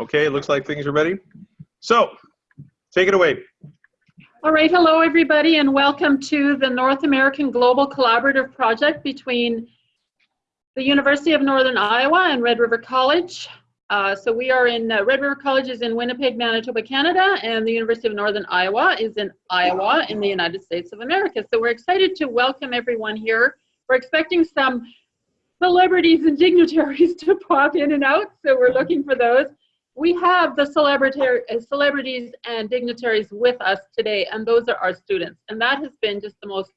Okay, it looks like things are ready. So, take it away. All right, hello everybody and welcome to the North American Global Collaborative Project between the University of Northern Iowa and Red River College. Uh, so we are in, uh, Red River College is in Winnipeg, Manitoba, Canada, and the University of Northern Iowa is in Iowa in the United States of America. So we're excited to welcome everyone here. We're expecting some celebrities and dignitaries to pop in and out, so we're looking for those we have the uh, celebrities and dignitaries with us today, and those are our students. And that has been just the most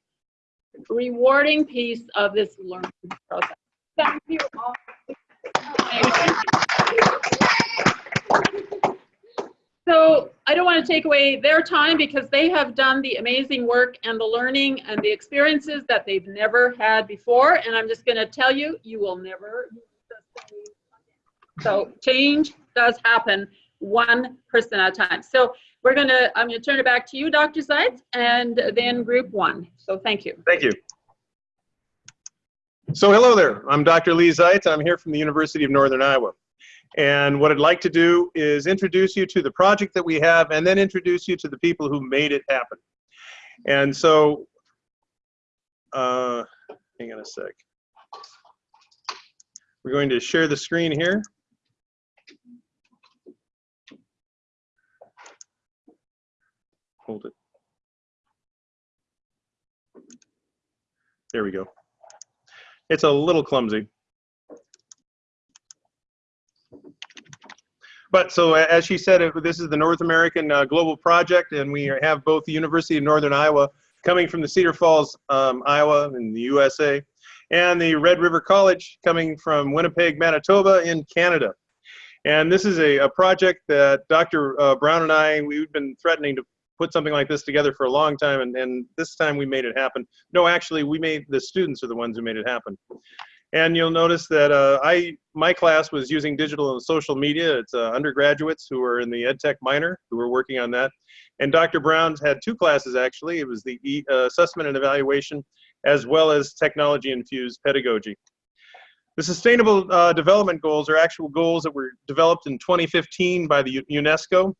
rewarding piece of this learning process. Thank you all. So I don't want to take away their time because they have done the amazing work and the learning and the experiences that they've never had before. And I'm just going to tell you, you will never so change does happen one person at a time. So we're gonna, I'm gonna turn it back to you, Dr. Zeitz, and then group one. So thank you. Thank you. So hello there, I'm Dr. Leigh Zeitz. I'm here from the University of Northern Iowa. And what I'd like to do is introduce you to the project that we have and then introduce you to the people who made it happen. And so, uh, hang on a sec. We're going to share the screen here. Hold it. There we go. It's a little clumsy. But so as she said, this is the North American uh, Global Project, and we have both the University of Northern Iowa coming from the Cedar Falls, um, Iowa in the USA, and the Red River College coming from Winnipeg, Manitoba in Canada. And this is a, a project that Dr. Uh, Brown and I, we've been threatening to put something like this together for a long time, and, and this time we made it happen. No, actually, we made the students are the ones who made it happen. And you'll notice that uh, I my class was using digital and social media. It's uh, undergraduates who are in the EdTech minor who were working on that. And Dr. Brown's had two classes actually. It was the e uh, assessment and evaluation, as well as technology infused pedagogy. The Sustainable uh, Development Goals are actual goals that were developed in 2015 by the UNESCO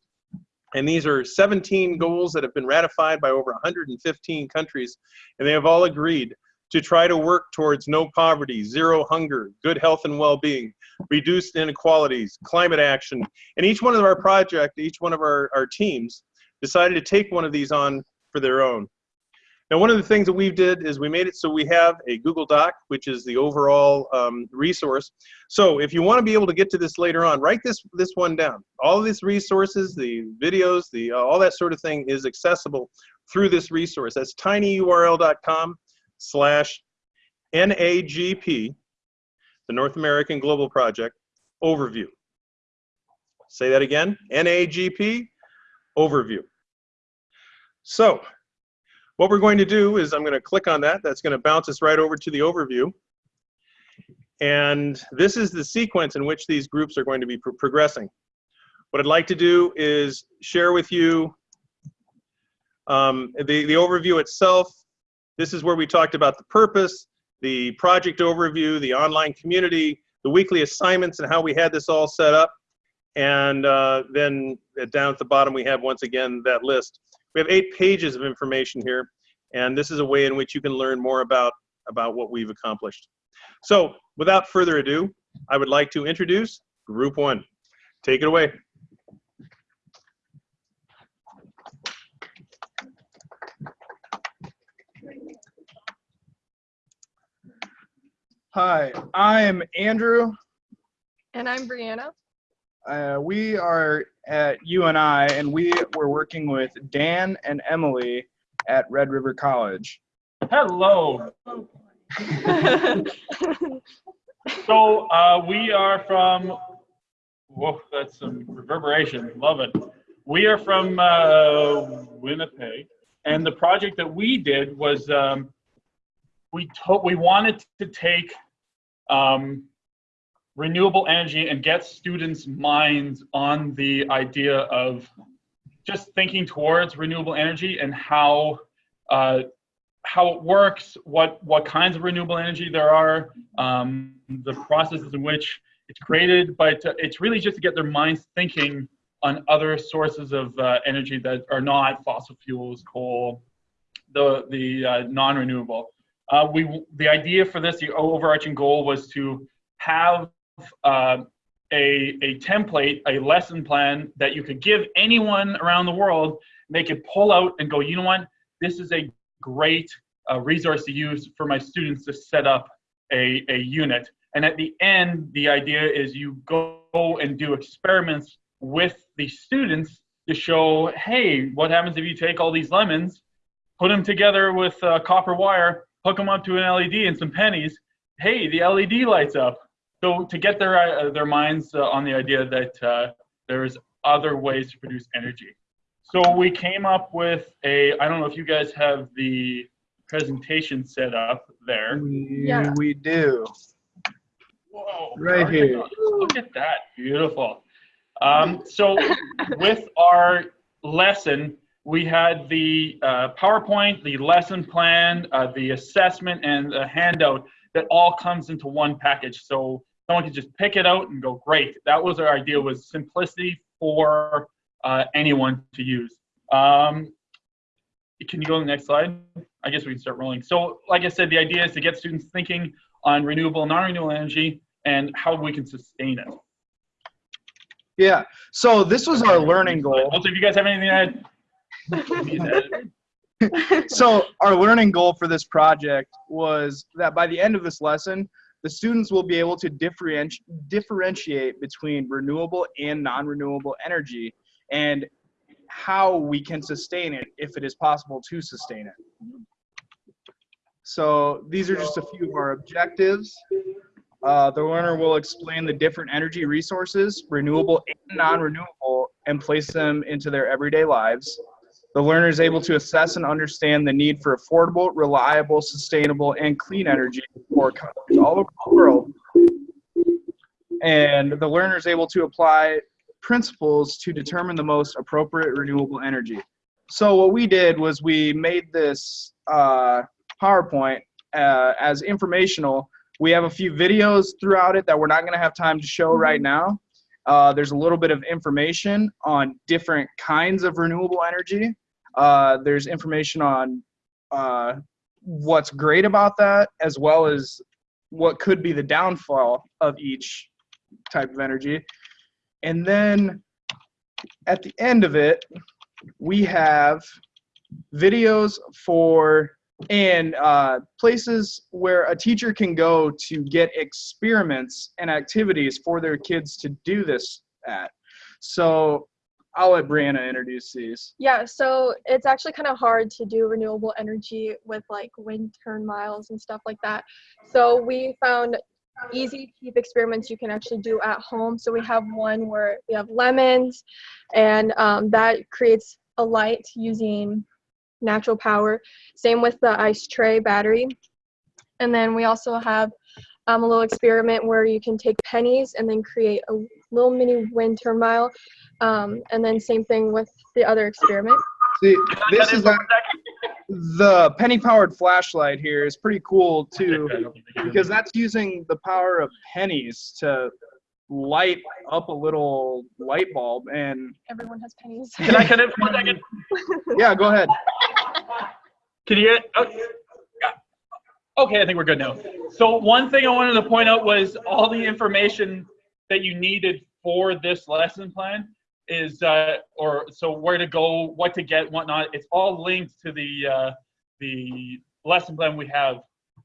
and these are 17 goals that have been ratified by over 115 countries, and they have all agreed to try to work towards no poverty, zero hunger, good health and well-being, reduced inequalities, climate action. And each one of our project, each one of our, our teams decided to take one of these on for their own. Now, one of the things that we did is we made it so we have a Google Doc, which is the overall um, resource. So if you want to be able to get to this later on, write this, this one down. All of these resources, the videos, the uh, all that sort of thing is accessible through this resource. That's tinyurl.com slash NAGP, the North American Global Project, overview. Say that again, NAGP, overview. So what we're going to do is I'm going to click on that. That's going to bounce us right over to the overview. And this is the sequence in which these groups are going to be pro progressing. What I'd like to do is share with you um, the, the overview itself. This is where we talked about the purpose, the project overview, the online community, the weekly assignments and how we had this all set up. And uh, then down at the bottom, we have once again that list. We have eight pages of information here, and this is a way in which you can learn more about, about what we've accomplished. So without further ado, I would like to introduce group one. Take it away. Hi, I'm Andrew. And I'm Brianna. Uh, we are at UNI, and I and we were working with Dan and Emily at Red River College. Hello. so uh, we are from. Whoa, that's some reverberation. Love it. We are from uh, Winnipeg, and the project that we did was um, we to- we wanted to take um, renewable energy and get students' minds on the idea of just thinking towards renewable energy and how uh, how it works, what what kinds of renewable energy there are, um, the processes in which it's created, but uh, it's really just to get their minds thinking on other sources of uh, energy that are not fossil fuels, coal, the the uh, non-renewable. Uh, we the idea for this, the overarching goal was to have uh, a a template, a lesson plan that you could give anyone around the world. They could pull out and go, you know what, this is a great uh, resource to use for my students to set up a, a unit. And at the end, the idea is you go and do experiments with the students to show, hey, what happens if you take all these lemons, put them together with uh, copper wire, hook them up to an LED and some pennies. Hey, the LED lights up. So to get their uh, their minds uh, on the idea that uh, there's other ways to produce energy. So we came up with a. I don't know if you guys have the presentation set up there. We, Yeah. we do. Whoa! Right perfect. here. Look at that, beautiful. Um, so with our lesson, we had the uh, PowerPoint, the lesson plan, uh, the assessment, and the handout that all comes into one package. So someone can just pick it out and go, great. That was our idea, was simplicity for uh, anyone to use. Um, can you go to the next slide? I guess we can start rolling. So like I said, the idea is to get students thinking on renewable and non-renewable energy and how we can sustain it. Yeah. So this was our learning goal. Also, if you guys have anything to add, so our learning goal for this project was that by the end of this lesson, the students will be able to differenti- differentiate between renewable and non-renewable energy and how we can sustain it if it is possible to sustain it. So these are just a few of our objectives. Uh, the learner will explain the different energy resources, renewable and non-renewable, and place them into their everyday lives. The learner is able to assess and understand the need for affordable, reliable, sustainable, and clean energy for countries all over the world. And the learner is able to apply principles to determine the most appropriate renewable energy. So what we did was we made this uh, PowerPoint uh, as informational. We have a few videos throughout it that we're not going to have time to show right now. Uh, there's a little bit of information on different kinds of renewable energy. Uh, there's information on uh, what's great about that, as well as what could be the downfall of each type of energy. And then at the end of it, we have videos for and uh, places where a teacher can go to get experiments and activities for their kids to do this at. So I'll let Brianna introduce these. Yeah, so it's actually kind of hard to do renewable energy with like wind turn miles and stuff like that. So we found easy, cheap experiments you can actually do at home. So we have one where we have lemons, and um, that creates a light using natural power. Same with the ice tray battery. And then we also have um, a little experiment where you can take pennies and then create a little mini wind turbine. Um, and then same thing with the other experiment. See, this is a, the penny powered flashlight here is pretty cool too because that's using the power of pennies to light up a little light bulb and Everyone has pennies. Can I cut in for a second? yeah go ahead Can you get? Oh, yeah. Okay, I think we're good now. So one thing I wanted to point out was all the information that you needed for this lesson plan is, uh, or so where to go, what to get, whatnot. It's all linked to the uh, the lesson plan we have.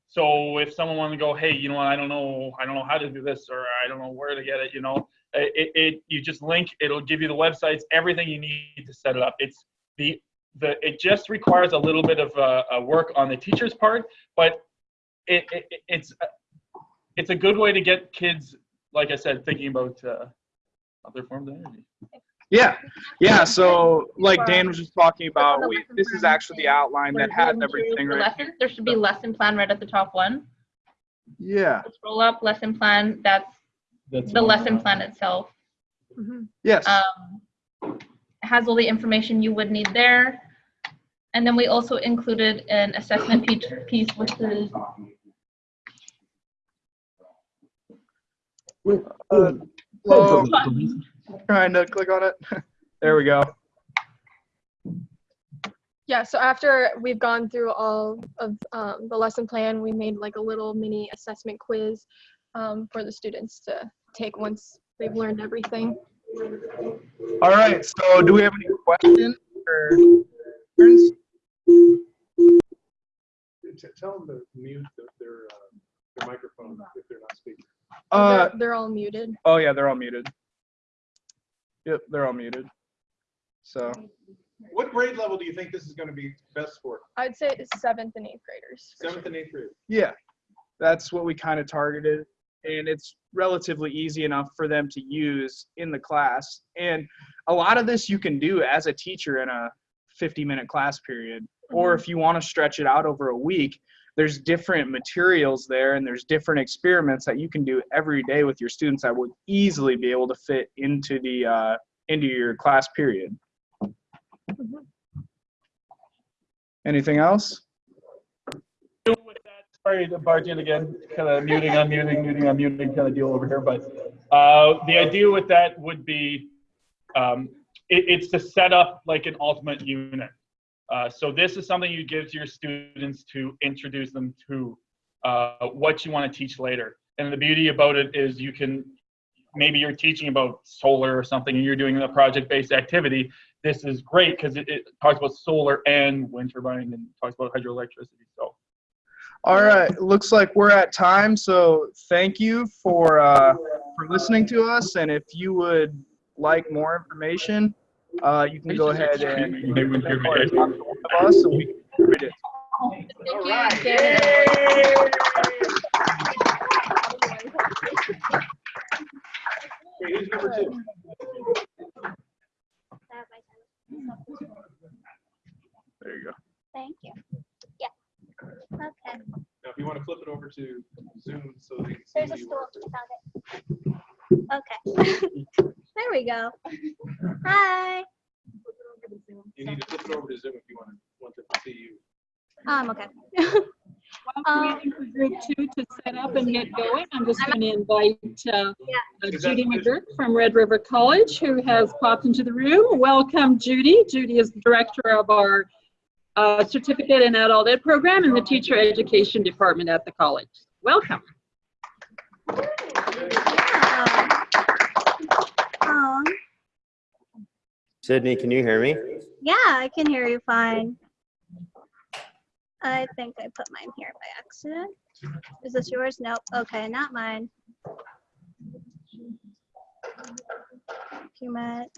So if someone wanted to go, hey, you know what, I don't know, I don't know how to do this, or I don't know where to get it, you know, it, it you just link, it'll give you the websites, everything you need to set it up. It's the the it just requires a little bit of uh, work on the teacher's part, but it, it it's it's a good way to get kids, like I said, thinking about uh, other forms of energy. yeah yeah so like dan was just talking about we, this is actually the outline that has everything The right lessons, there should be lesson plan right at the top one. yeah Scroll up, lesson plan, that's That's the lesson plan itself. Mhm. yes Um, has all the information you would need there. And then we also included an assessment piece, piece which is Uh, Hello, trying to click on it. There we go. Yeah, so after we've gone through all of um, the lesson plan, we made like a little mini assessment quiz um, for the students to take once they've learned everything. All right, so do we have any questions or concerns? T- Tell them to mute the- their, uh, their microphone if they're not speaking. Uh, they're, they're all muted. oh yeah, they're all muted. Yep, they're all muted. So, What grade level do you think this is going to be best for? I'd say it's seventh and eighth graders. for Seventh and eighth grade? yeah, that's what we kind of targeted. And it's relatively easy enough for them to use in the class. And a lot of this you can do as a teacher in a 50 minute class period. Or if you want to stretch it out over a week, there's different materials there and there's different experiments that you can do every day with your students that would easily be able to fit into the uh, into your class period. Anything else? sorry to barge in again, kind of muting, unmuting, muting, unmuting kind of deal over here, but uh, the idea with that would be um, it, it's to set up like an ultimate unit. Uh, so this is something you give to your students to introduce them to uh, what you want to teach later. And the beauty about it is you can maybe you're teaching about solar or something and you're doing a project-based activity. This is great because it, it talks about solar and wind turbine and talks about hydroelectricity. So All right, looks like we're at time, so thank you for uh, for listening to us. And if you would like more information, uh, you can go ahead and Maybe we can hear me. or talk to one of us, and we can read it. Thank you. Janet. Okay, who's number two? There you go. Thank you. Yeah. Okay. Now, if you want to flip it over to Zoom so they can see There's a stool. Found it. Okay. there we go. Hi. You need to flip it over to Zoom if you want to, want them to see you. Um, okay. While we're waiting for group two to set up and get going, I'm just going to invite uh, uh, Judy McGurk from Red River College, who has popped into the room. Welcome, Judy. Judy is the director of our uh, certificate in adult ed program in the teacher education department at the college. Welcome. Um, Sydney, can you hear me? yeah, I can hear you fine. I think I put mine here by accident. Is this yours? Nope. Okay, not mine. Document.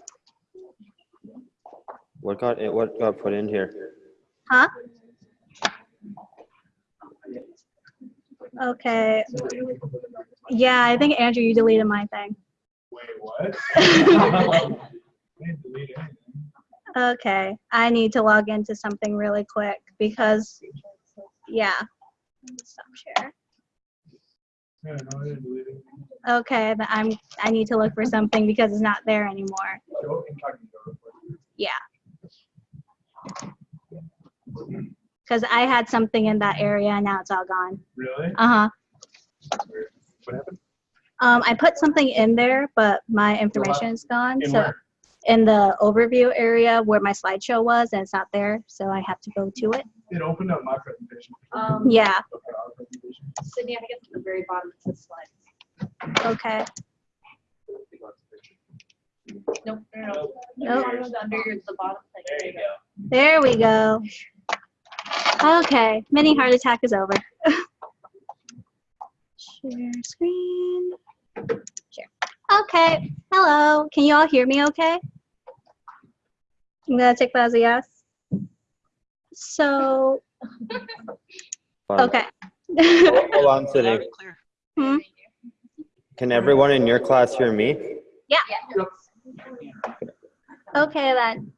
What got it? What got put in here? Huh? Okay. Yeah, I think Andrew, you deleted my thing. Wait, what? Okay, I need to log into something really quick because, yeah. Stop share. Okay, I'm, I need to look for something because it's not there anymore. Yeah. Because I had something in that area and now it's all gone. Really? Uh-huh. What happened? Um, I put something in there, but my information is gone. In So where? In the overview area where my slideshow was and it's not there, so I have to go to it. It opened up my presentation. Um, Yeah, Okay. Sydney, I think it's at the very bottom. It says slides. okay. Nope, no, no. Nope. Under the bottom thing. There you go. There we go. Okay, mini heart attack is over. Share screen. Share. Okay, hello. Can you all hear me okay? I'm gonna take that as a yes. So, okay. Hold on, Sydney. Hmm? Can everyone in your class hear me? Yeah. Okay then.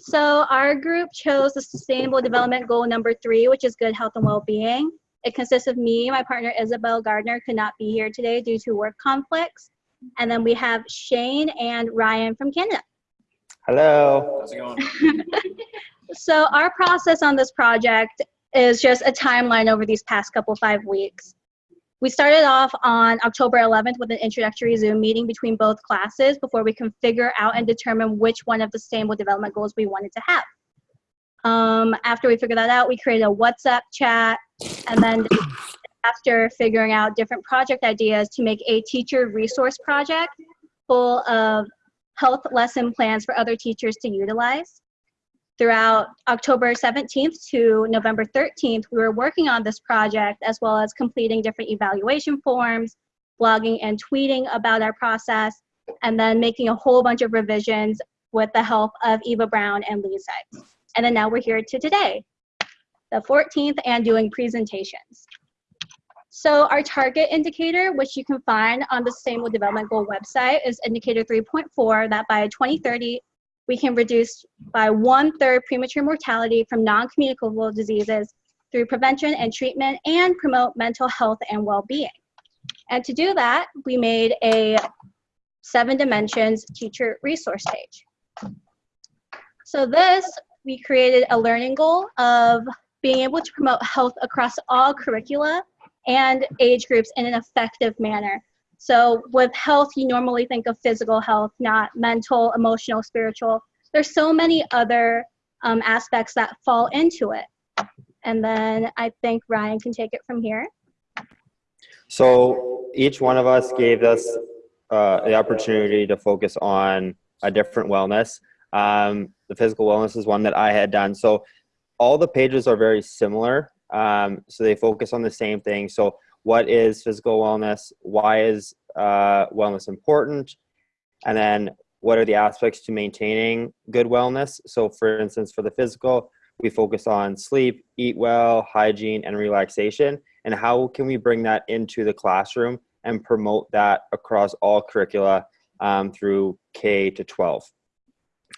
So our group chose the Sustainable Development Goal number three, which is good health and well-being. It consists of me, my partner Isabel Gardner could not be here today due to work conflicts. And then we have Shane and Ryan from Canada. Hello. How's it going? so our process on this project is just a timeline over these past couple five weeks. We started off on October 11th with an introductory Zoom meeting between both classes before we can figure out and determine which one of the sustainable development goals we wanted to have. Um, after we figured that out, we created a WhatsApp chat, and then after figuring out different project ideas to make a teacher resource project full of health lesson plans for other teachers to utilize. Throughout October 17th to November 13th, we were working on this project as well as completing different evaluation forms, blogging and tweeting about our process, and then making a whole bunch of revisions with the help of Eva Brown and Leigh Zeitz. And then now we're here to today, the 14th, and doing presentations. So our target indicator, which you can find on the Sustainable Development Goal website, is indicator 3.4, that by 2030, we can reduce by one-third premature mortality from non-communicable diseases through prevention and treatment and promote mental health and well-being. And to do that, we made a seven dimensions teacher resource page. So this, we created a learning goal of being able to promote health across all curricula and age groups in an effective manner. So with health, you normally think of physical health, not mental, emotional, spiritual. There's so many other um, aspects that fall into it. And then I think Ryan can take it from here. So each one of us gave us uh, the opportunity to focus on a different wellness. Um, the physical wellness is one that I had done. So all the pages are very similar. Um, so they focus on the same thing. So what is physical wellness? Why is uh, wellness important? And then what are the aspects to maintaining good wellness? So for instance, for the physical, we focus on sleep, eat well, hygiene, and relaxation. And how can we bring that into the classroom and promote that across all curricula um, through K to 12?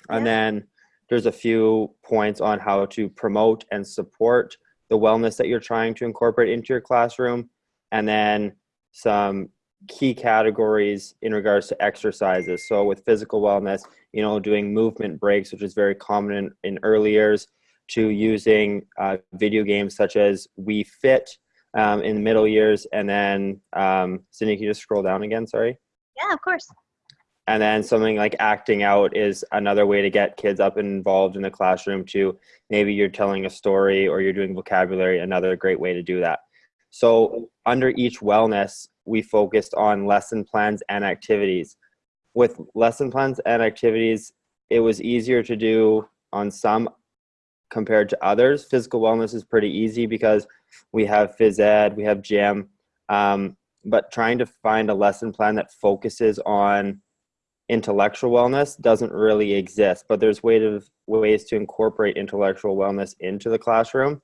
And Yeah. then there's a few points on how to promote and support the wellness that you're trying to incorporate into your classroom. And then some key categories in regards to exercises. So with physical wellness, you know, doing movement breaks, which is very common in, in early years, to using uh, video games such as Wii Fit um, in the middle years. And then, um, Cindy, can you just scroll down again? Sorry. Yeah, of course. And then something like acting out is another way to get kids up and involved in the classroom too. Maybe you're telling a story or you're doing vocabulary, another great way to do that. So under each wellness, we focused on lesson plans and activities. With lesson plans and activities, it was easier to do on some compared to others. Physical wellness is pretty easy because we have phys ed, we have gym, um, but trying to find a lesson plan that focuses on intellectual wellness doesn't really exist, but there's way to, ways to incorporate intellectual wellness into the classroom.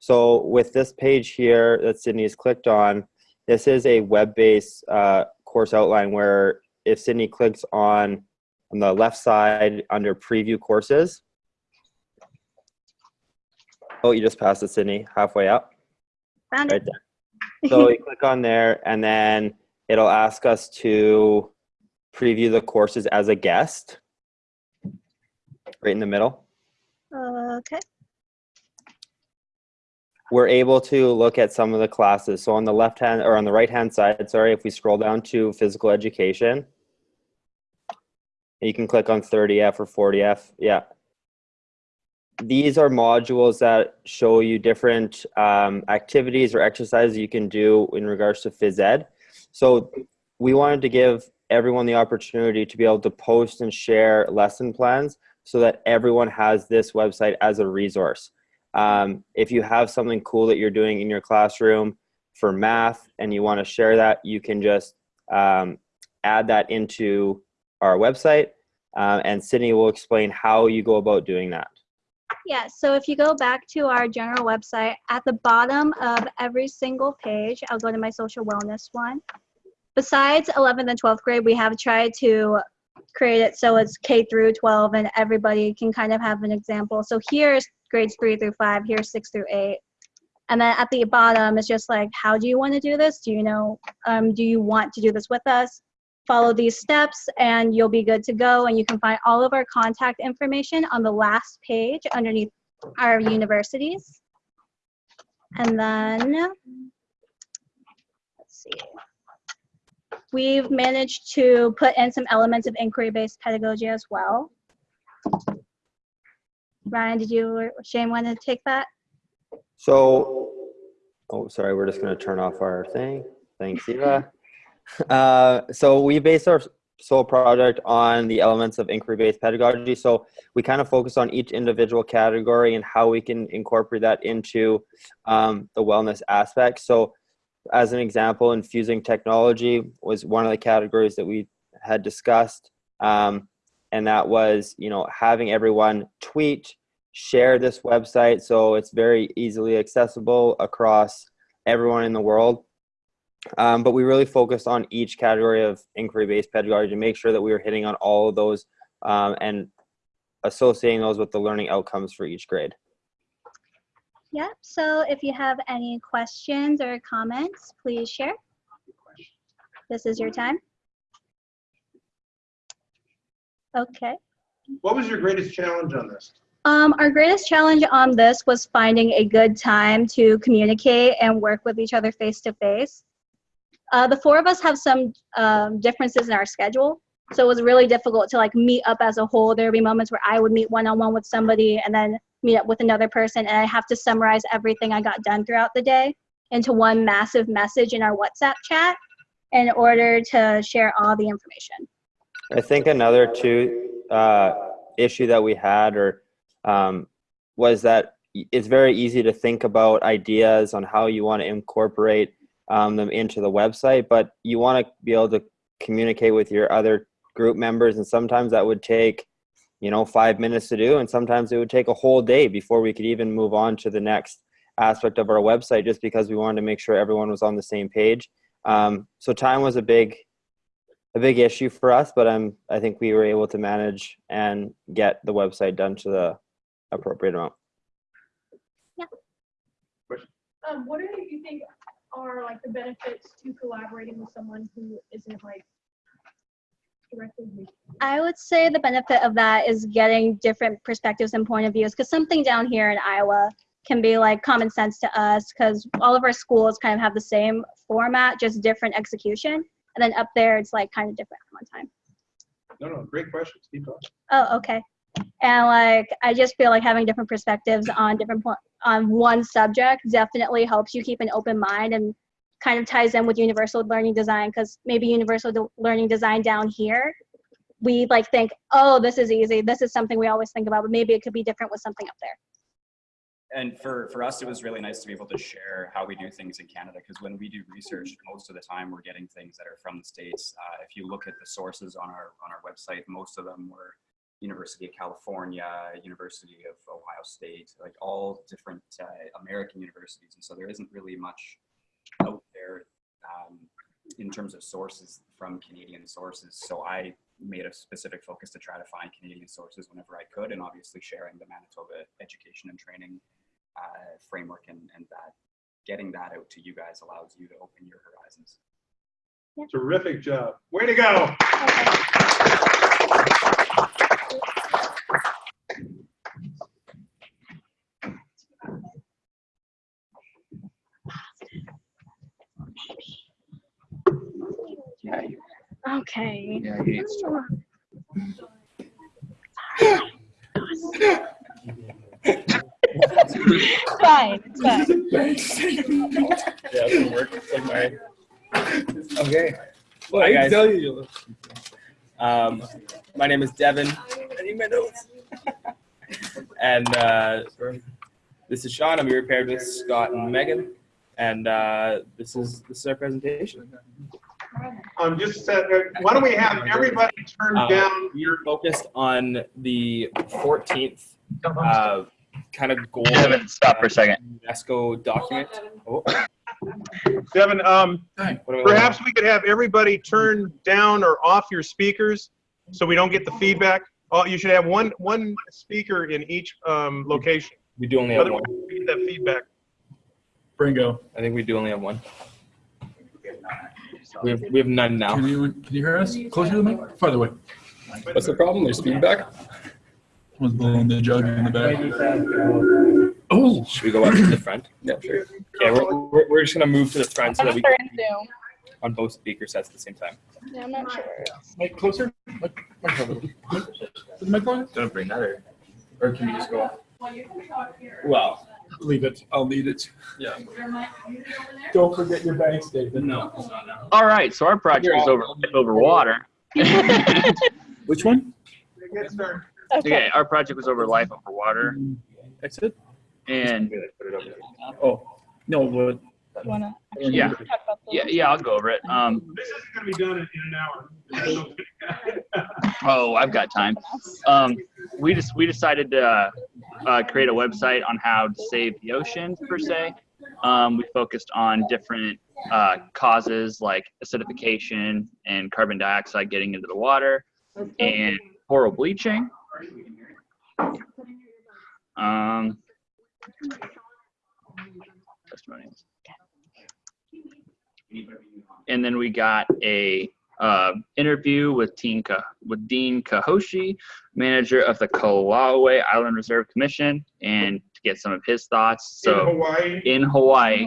So with this page here that Sydney's clicked on, this is a web-based uh, course outline where if Sydney clicks on, on the left side under preview courses, oh, you just passed it, Sydney, halfway up, Found it. there. So you click on there and then it'll ask us to preview the courses as a guest, right in the middle. Okay. we're able to look at some of the classes. So on the left hand or on the right hand side, sorry, if we scroll down to physical education, you can click on 30F or 40F. Yeah. These are modules that show you different um, activities or exercises you can do in regards to phys ed. So we wanted to give everyone the opportunity to be able to post and share lesson plans so that everyone has this website as a resource. Um, if you have something cool that you're doing in your classroom for math and you want to share that, you can just um, add that into our website uh, and Sydney will explain how you go about doing that. Yeah, so if you go back to our general website, at the bottom of every single page, I'll go to my social wellness one. Besides 11th and 12th grade, we have tried to create it so it's K through 12 and everybody can kind of have an example. So here's grades 3 through 5, here's 6 through 8. And then at the bottom, it's just like, how do you want to do this? Do you know, um, do you want to do this with us? Follow these steps and you'll be good to go. And you can find all of our contact information on the last page underneath our universities. And then, let's see. We've managed to put in some elements of inquiry-based pedagogy as well. Ryan, did you or Shane want to take that? So, oh, sorry, we're just going to turn off our thing. Thanks, Eva. Uh, so we base our sole project on the elements of inquiry-based pedagogy. So we kind of focus on each individual category and how we can incorporate that into um, the wellness aspect. So as an example, infusing technology was one of the categories that we had discussed. Um, and that was, you know, having everyone tweet, share this website so it's very easily accessible across everyone in the world. Um, but we really focused on each category of inquiry-based pedagogy to make sure that we were hitting on all of those um, and associating those with the learning outcomes for each grade. Yep, so if you have any questions or comments, please share. This is your time. Okay. What was your greatest challenge on this? Um, our greatest challenge on this was finding a good time to communicate and work with each other face to face. Uh, the four of us have some um, differences in our schedule, so it was really difficult to like meet up as a whole. There would be moments where I would meet one on one with somebody and then meet up with another person, and I have to summarize everything I got done throughout the day into one massive message in our WhatsApp chat in order to share all the information. I think another two uh, issue that we had or um, was that it's very easy to think about ideas on how you want to incorporate um, them into the website, but you want to be able to communicate with your other group members, and sometimes that would take, you know, five minutes to do, and sometimes it would take a whole day before we could even move on to the next aspect of our website, just because we wanted to make sure everyone was on the same page. Um, so time was a big a big issue for us, but I'm I think we were able to manage and get the website done to the appropriate amount. Yeah. Um, what do you think are like the benefits to collaborating with someone who isn't like directly with I would say the benefit of that is getting different perspectives and point of views because something down here in Iowa can be like common sense to us because all of our schools kind of have the same format, just different execution. And then up there, it's like kind of different one time. No, no, great questions. Keep going. Oh, okay. And like, I just feel like having different perspectives on different on one subject definitely helps you keep an open mind and kind of ties in with universal learning design because maybe universal learning design down here, we like think, oh, this is easy. This is something we always think about, but maybe it could be different with something up there. and for, for us, it was really nice to be able to share how we do things in Canada because when we do research, most of the time we're getting things that are from the states. Uh, if you look at the sources on our on our website, most of them were University of California, University of Ohio State, like all different uh, American universities, and so there isn't really much out um, in terms of sources from Canadian sources. So I made a specific focus to try to find Canadian sources whenever I could, and obviously sharing the Manitoba education and training uh, framework and, and that getting that out to you guys allows you to open your horizons. Terrific job. Way to go. Okay. Yeah, he needs to. Fine, it's fine. Yeah, it work. It's like my, Okay. Well, Hi, I can tell you. um, my name is Devin. I need my notes. and uh, this is Sean. I'm here paired with Scott and Megan. And uh, this is this is our presentation. Um, just said, uh, why don't we have everybody turn Uh, down we are focused on the 14th uh, kind of goal Devin, stop for a second. UNESCO document. Oh, Devin, um, what am I- perhaps we could have everybody turn down or off your speakers so we don't get the feedback. Oh, you should have one, one speaker in each, um, location. we do only have one. We get that feedback. Bringo. I think we do only have one. We have, we have none now. Can you, can you hear us? Closer to the mic? Farther away. What's the problem? There's feedback. Someone's blowing the jug in the back. Oh, Should we go up to the front? Yeah, sure. Yeah, we're, we're, we're just gonna move to the front so that we. They're Zoom. on both speaker sets at the same time. Yeah, I'm not sure. Mike, closer. Mike, Mike, over. Is the mic on? Don't bring that or. Or can you just go? Up? Well you can talk here. Well, you can talk here. Well, leave it. I'll lead it. Yeah. Your mic muted over there? Don't forget your bank statement. No, it's not now. All right, so our project is over life over water. Which one? Get started. Okay, our project was over life over water, Exit. and Oh, no, but. You wanna yeah, talk about the- yeah, yeah, I'll go over it. Um, This isn't gonna be done in in an hour. oh, I've got time. Um, we just we decided to uh, uh, create a website on how to save the ocean per se. Um, we focused on different uh, causes like acidification and carbon dioxide getting into the water, and coral bleaching. Um, testimonials. And then we got a uh, interview with Dean, Ka- with Dean Kahoshi, manager of the Kauai Island Reserve Commission, and to get some of his thoughts. In So Hawaii. in Hawaii,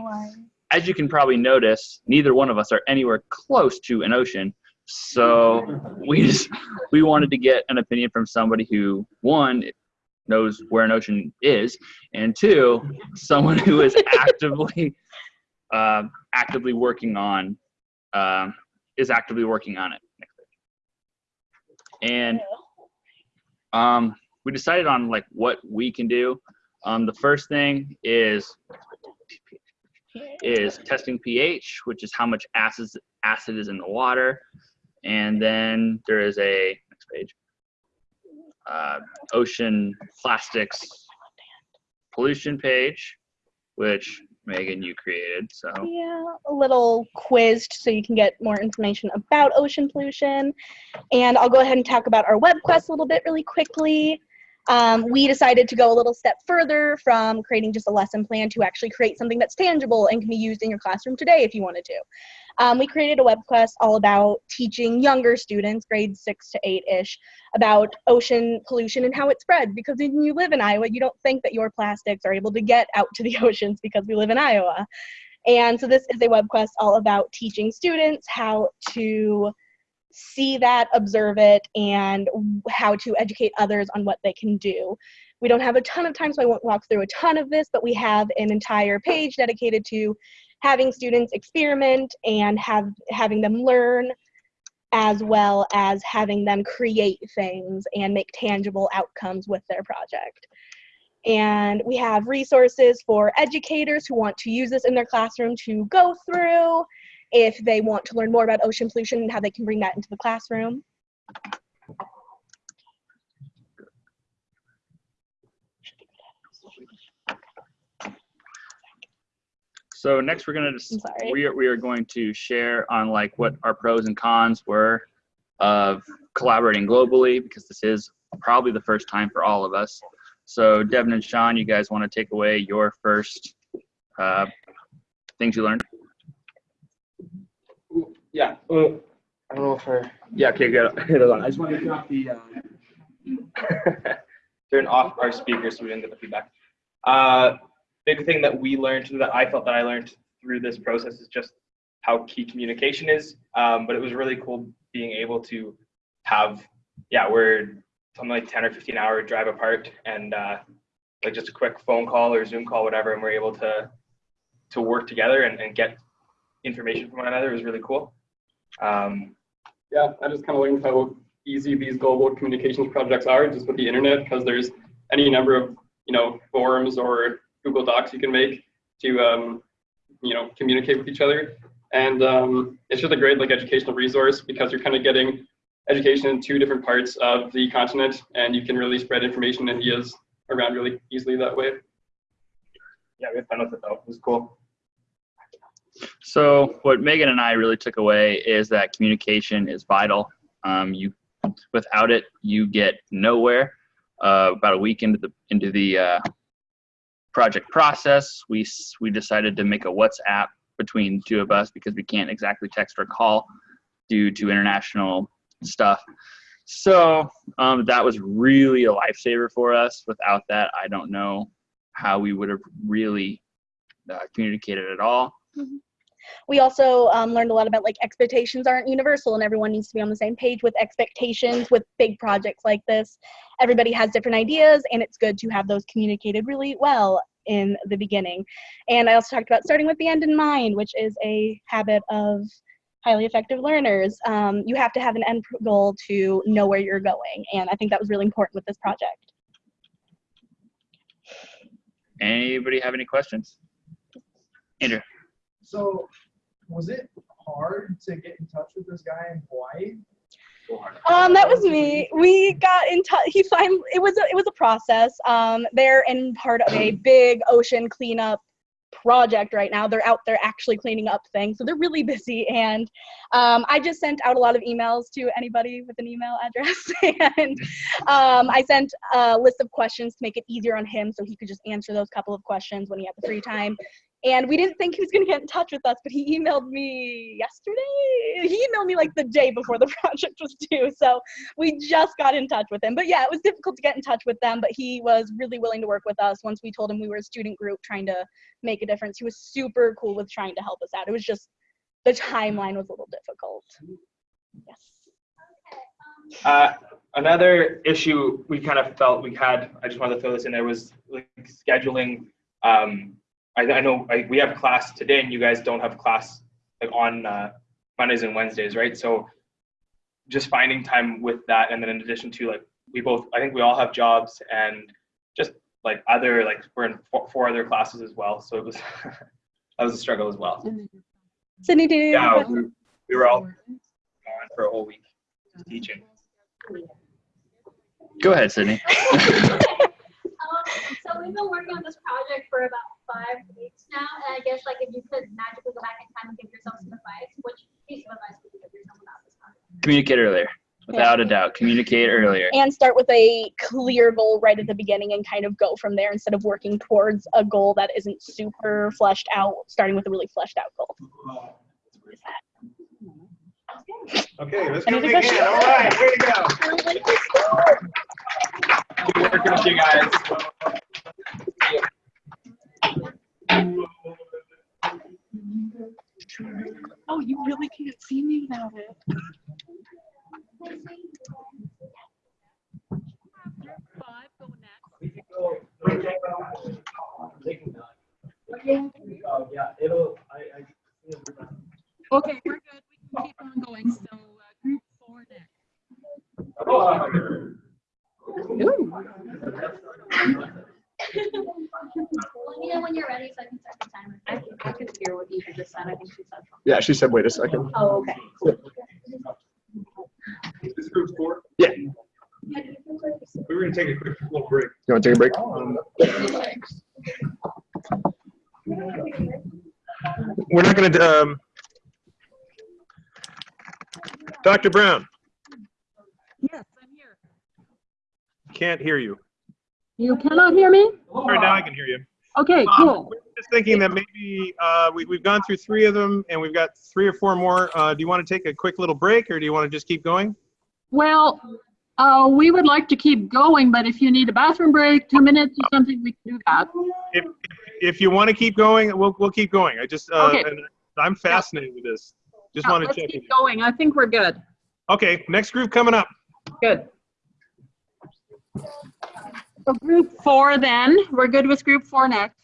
as you can probably notice, neither one of us are anywhere close to an ocean. So we just we wanted to get an opinion from somebody who one knows where an ocean is, and two, someone who is actively uh, actively working on um, is actively working on it. And um, we decided on like what we can do. Um, the first thing is is testing pH, which is how much acid acid is in the water, and then there is a next page uh, ocean plastics pollution page, which Megan you created. So Yeah, a little quizzed so you can get more information about ocean pollution. And I'll go ahead and talk about our web quest a little bit really quickly. Um, we decided to go a little step further from creating just a lesson plan to actually create something that's tangible and can be used in your classroom today if you wanted to. Um, we created a web quest all about teaching younger students, grades six to eight ish, about ocean pollution and how it spread. Because when you live in Iowa, you don't think that your plastics are able to get out to the oceans because we live in Iowa. And so this is a web quest all about teaching students how to see that, observe it, and how to educate others on what they can do. We don't have a ton of time, so I won't walk through a ton of this, but we have an entire page dedicated to having students experiment and have having them learn as well as having them create things and make tangible outcomes with their project. And we have resources for educators who want to use this in their classroom to go through if they want to learn more about ocean pollution and how they can bring that into the classroom. so next we're gonna just we are we are going to share on like what our pros and cons were of collaborating globally because this is probably the first time for all of us. So Devin and Sean, you guys want to take away your first uh, things you learned? Yeah. Uh, I don't know if I. Yeah. Okay. Good. Hold on. I just want to turn off the. Uh, turn off our speakers so we don't get the feedback. Uh, big thing that we learned that I felt that I learned through this process is just how key communication is. Um, but it was really cool being able to have, yeah, we're something like 10 or 15 hour drive apart and uh, like just a quick phone call or Zoom call, whatever, and we're able to to work together and, and get information from one another was really cool. Um, Yeah, I just kind of learned how easy these global communications projects are just with the internet because there's any number of you know forums or Google Docs you can make to um, you know communicate with each other, and um, it's just a great like educational resource because you're kind of getting education in two different parts of the continent, and you can really spread information and ideas around really easily that way. yeah, we had fun with it though. It was cool. So what Megan and I really took away is that communication is vital. Um, you, without it, you get nowhere. Uh, about a week into the into the uh, project process, we we decided to make a WhatsApp between two of us because we can't exactly text or call due to international stuff. So um, that was really a lifesaver for us. Without that, I don't know how we would have really uh, communicated at all. We also um, learned a lot about like expectations aren't universal and everyone needs to be on the same page with expectations with big projects like this. Everybody has different ideas and it's good to have those communicated really well in the beginning. And I also talked about starting with the end in mind, which is a habit of highly effective learners. Um, you have to have an end goal to know where you're going. And I think that was really important with this project. Anybody have any questions? Andrew. So, was it hard to get in touch with this guy in Hawaii? Um, that was me. We got in touch. He finally. It was a, it was a process. Um, they're in part of a big ocean cleanup project right now. They're out there actually cleaning up things, so they're really busy. And um, I just sent out a lot of emails to anybody with an email address, and um, I sent a list of questions to make it easier on him, so he could just answer those couple of questions when he had the free time. And we didn't think he was going to get in touch with us, but he emailed me yesterday. He emailed me like the day before the project was due. So we just got in touch with him. But yeah, it was difficult to get in touch with them, but he was really willing to work with us once we told him we were a student group trying to make a difference. He was super cool with trying to help us out. It was just the timeline was a little difficult. Yes. Uh, another issue we kind of felt we had, I just wanted to throw this in there, was like scheduling. Um, I, I know I, we have class today and you guys don't have class like on uh, Mondays and Wednesdays, right? So just finding time with that. And then in addition to like, we both, I think we all have jobs and just like other, like we're in four, four other classes as well. So it was, that was a struggle as well. Sydney, do you? Yeah, we, we were all gone for a whole week teaching. Go ahead, Sydney. So we've been working on this project for about five weeks now, and I guess like if you could magically go back in time and give yourself some advice, which piece of advice would you give yourself about this project? Communicate earlier. Without a doubt. Communicate earlier. and start with a clear goal right at the beginning and kind of go from there instead of working towards a goal that isn't super fleshed out, starting with a really fleshed out goal. Okay, let's Any give it a other big hand. All right, way to go. Good working with you guys. Oh, you really can't see me without it. It'll I I'll Okay, we're good. We can keep on going. So uh, group four next. Let me know when you're ready so I can start the timer. I can, I can hear what you just said. I think she said. Yeah, she said, wait a second. Oh, okay. This group's four? Yeah. We were gonna take a quick little break. You want to take a break? We're not gonna, um, Dr. Brown, Yes, I'm here. Can't hear you. You cannot hear me? All right, now I can hear you. Okay, Um, cool. we're Just thinking that maybe, uh, we, we've gone through three of them and we've got three or four more. Uh, do you want to take a quick little break or do you want to just keep going? Well, uh, we would like to keep going, but if you need a bathroom break, two minutes or something, we can do that. If, if you want to keep going, we'll, we'll keep going. I just, uh, Okay. I'm fascinated with this. Just Yeah, want to let's check. keep in. going. I think we're good. Okay, next group coming up. Good. So group four then, we're good with group four next.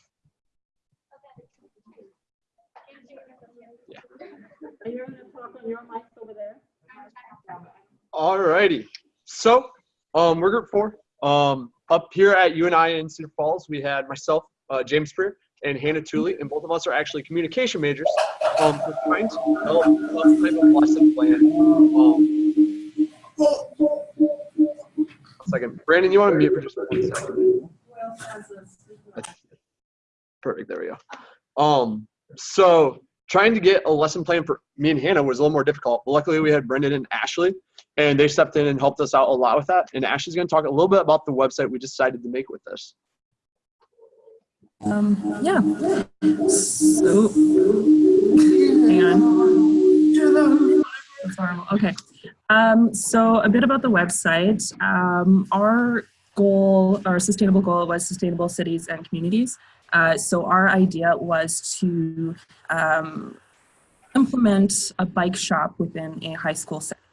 Are you gonna talk on your mic over there? Alrighty. So, um, we're group four. Um, up here at UNI in Cedar Falls, we had myself, uh, James Spear, and Hannah Tooley, and both of us are actually communication majors. Um, we're trying to develop type of lesson plan. Um, second. Brandon, you want to mute for just one second? Perfect. There we go. Um, so trying to get a lesson plan for me and Hannah was a little more difficult. But luckily, we had Brendan and Ashley, and they stepped in and helped us out a lot with that. And Ashley's going to talk a little bit about the website we decided to make with this. Um, yeah. So, hang on. That's horrible. Okay. Um, so a bit about the website. Um, our goal, our sustainable goal was sustainable cities and communities. Uh, so our idea was to um, implement a bike shop within a high school setting.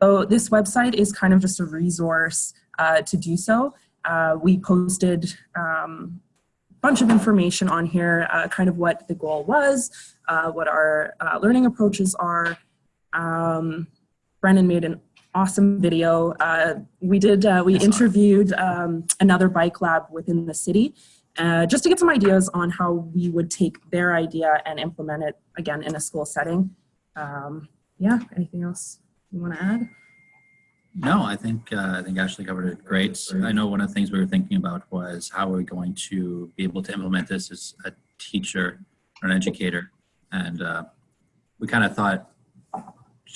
So this website is kind of just a resource uh, to do so. Uh, we posted um, a bunch of information on here, uh, kind of what the goal was, uh, what our uh, learning approaches are. Um, Brendan made an awesome video. Uh, we did, uh, we interviewed um, another bike lab within the city uh, just to get some ideas on how we would take their idea and implement it again in a school setting. Um, yeah, anything else you want to add? No, I think uh, I think Ashley covered it great. I know one of the things we were thinking about was how are we going to be able to implement this as a teacher or an educator, and uh, we kind of thought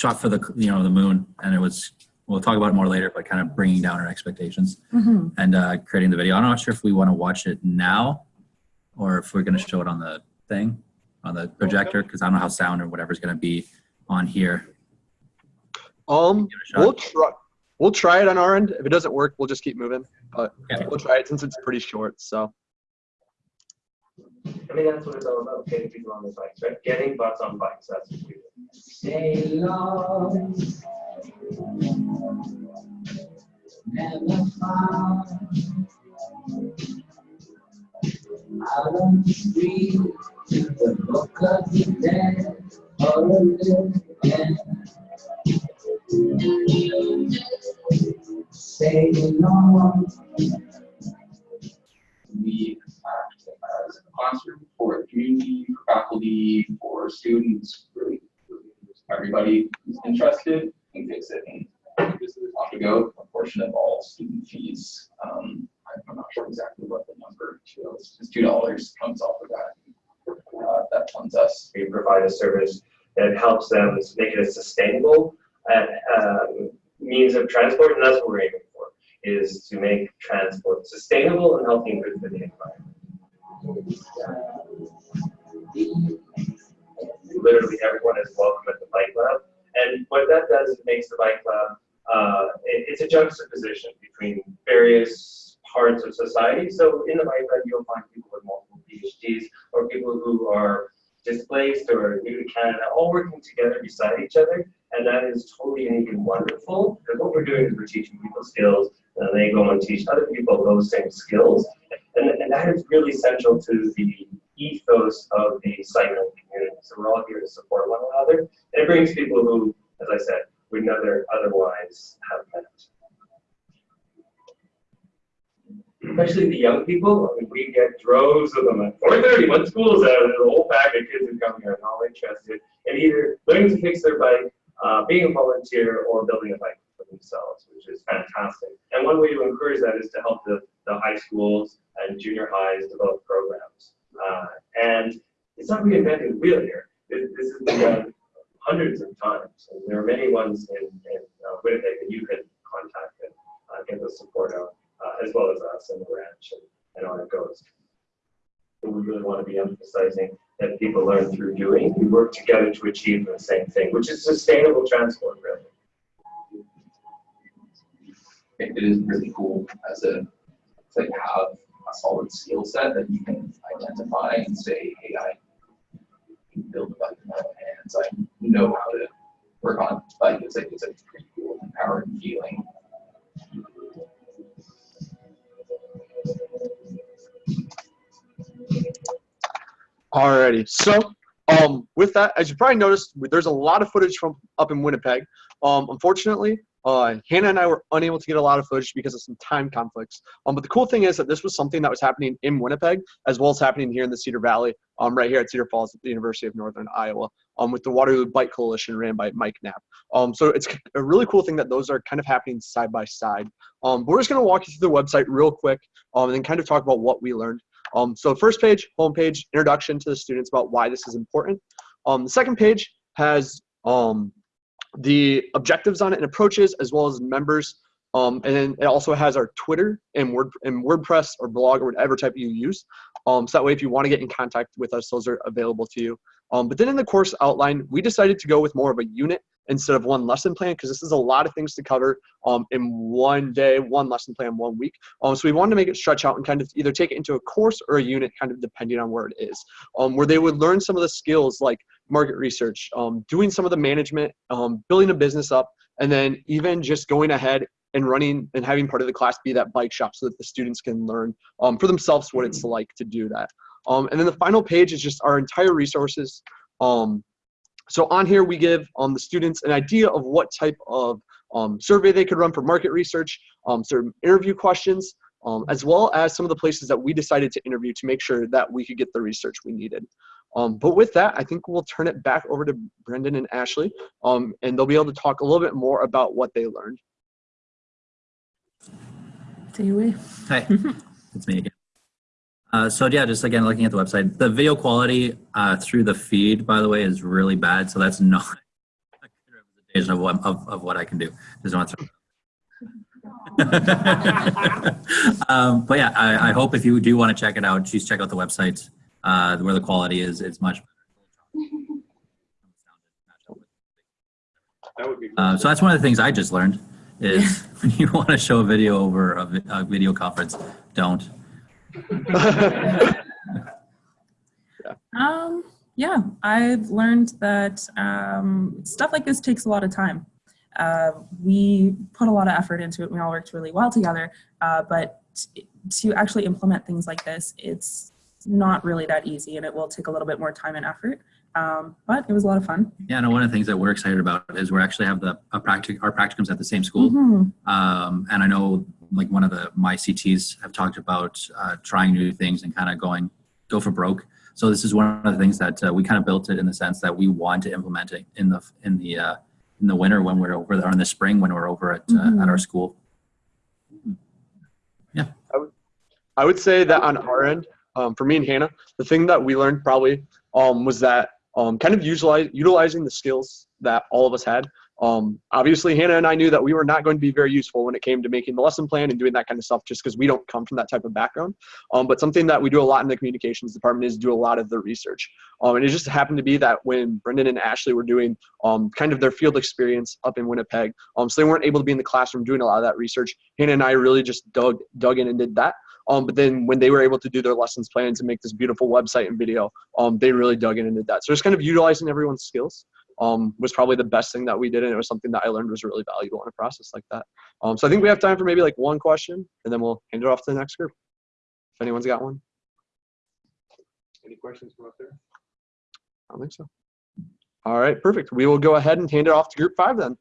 shot for the you know the moon, and it was we'll talk about it more later, but kind of bringing down our expectations Mhm. and uh, creating the video. I'm not sure if we want to watch it now or if we're going to show it on the thing on the projector because I don't know how sound or whatever is going to be on here. Um, we'll try. We'll try it on our end. If it doesn't work, we'll just keep moving. But we'll try it since it's pretty short. So I mean, that's what it's all about, getting people on the bikes, right? Getting butts on bikes, that's what we do. Stay long. Never far. Out on the street, to the book of the dead, or a again. Stay long. we as a classroom for the community, for faculty, for students, really everybody who's interested can fix it. And I think this is on the go, a portion of all student fees. Um, I'm- I'm not sure exactly what the number is. It's two dollars comes off of that. Uh, that funds us. we provide a service that helps them make it a sustainable uh, um, means of transport, and that's what we're aiming for, is to make transport sustainable and healthy and good for the environment. Literally everyone is welcome at the bike lab, and what that does, it makes the bike lab, uh, it- it's a juxtaposition between various parts of society. So in the bike lab, you'll find people with multiple PhDs or people who are displaced or new to Canada, all working together beside each other. And that is totally unique and wonderful because what we're doing is we're teaching people skills and they go and teach other people those same skills. And, and that is really central to the ethos of the cycling community. So we're all here to support one another. And it brings people who, as I said, would never otherwise have met especially the young people. I mean, we get droves of them at 4:30 when school's out. There's a whole pack of kids who come here and all interested in either learning to fix their bike, uh, being a volunteer, or building a bike for themselves, which is fantastic. And one way to encourage that is to help the, the high schools and junior highs develop programs. Uh, and it's not reinventing the wheel here. This, this has been done hundreds of times. And there are many ones in, in uh, Winnipeg that you can contact and uh, get the support out uh, as well as us and the ranch and, and on it goes. But we really want to be emphasizing that people learn through doing. We work together to achieve the same thing, which is sustainable transport, really. it it is really cool as a to have a solid skill set that you can identify and say, hey, I can build a bike with my hands. I know how to work on a bike. It's like it's a pretty cool, empowering feeling. Alrighty. So, um, with that, as you probably noticed, there's a lot of footage from up in Winnipeg. Um, unfortunately, uh, Hannah and I were unable to get a lot of footage because of some time conflicts. Um, but the cool thing is that this was something that was happening in Winnipeg as well as happening here in the Cedar Valley, um, right here at Cedar Falls at the University of Northern Iowa, um, with the Waterloo Bike Coalition ran by Mike Knapp. Um, so it's a really cool thing that those are kind of happening side by side. Um, but we're just going to walk you through the website real quick um, and then kind of talk about what we learned. Um, so first page, homepage, introduction to the students about why this is important. Um, the second page has um, the objectives on it and approaches as well as members. Um, and then it also has our Twitter and Word and WordPress or blog or whatever type you use. Um, so that way, if you want to get in contact with us, those are available to you. Um, but then in the course outline, we decided to go with more of a unit instead of one lesson plan because this is a lot of things to cover um, in one day, one lesson plan, one week. Um, so we wanted to make it stretch out and kind of either take it into a course or a unit, kind of depending on where it is, um, where they would learn some of the skills like market research, um, doing some of the management, um, building a business up, and then even just going ahead and running and having part of the class be that bike shop so that the students can learn um, for themselves what it's like to do that. Um, and then the final page is just our entire resources. Um, so on here we give um, the students an idea of what type of um, survey they could run for market research, um, certain interview questions, um, as well as some of the places that we decided to interview to make sure that we could get the research we needed. Um, but with that, I think we'll turn it back over to Brendan and Ashley, um, and they'll be able to talk a little bit more about what they learned. Take it away. Hi, it's me again. Uh, so yeah, just again, looking at the website, the video quality uh, through the feed, by the way, is really bad. So that's not a good representation of what, of, of what I can do. Just want to um, but yeah, I, I hope if you do want to check it out, just check out the website uh, where the quality is. It's much That would be Uh, so that's one of the things I just learned is when you want to show a video over a, vi- a video conference, don't. Um, yeah, I've learned that um, stuff like this takes a lot of time. Uh, we put a lot of effort into it. We all worked really well together, uh, but t- to actually implement things like this, it's not really that easy, and it will take a little bit more time and effort. Um, but it was a lot of fun. Yeah, no, one of the things that we're excited about is we actually have the a practic our practicums at the same school. Mhm. Um, and I know like one of the my CTs have talked about uh, trying new things and kind of going go for broke. So this is one of the things that uh, we kind of built it in the sense that we want to implement it in the in the uh, in the winter when we're over there, or in the spring when we're over at uh, at our school. Yeah. I would say that on our end, um, for me and Hannah, the thing that we learned probably um, was that um, kind of utilize, utilizing the skills that all of us had. Um, obviously, Hannah and I knew that we were not going to be very useful when it came to making the lesson plan and doing that kind of stuff, just because we don't come from that type of background. Um, but something that we do a lot in the communications department is do a lot of the research. Um, and it just happened to be that when Brendan and Ashley were doing kind of their field experience up in Winnipeg, so they weren't able to be in the classroom doing a lot of that research. Hannah and I really just dug dug in and did that. Um, but then when they were able to do their lessons plans and make this beautiful website and video, um, they really dug in and did that. So just kind of utilizing everyone's skills um, was probably the best thing that we did. And it was something that I learned was really valuable in a process like that. Um, so I think we have time for maybe like one question and then we'll hand it off to the next group. If anyone's got one. Any questions from up there? I don't think so. All right, perfect. We will go ahead and hand it off to group five then.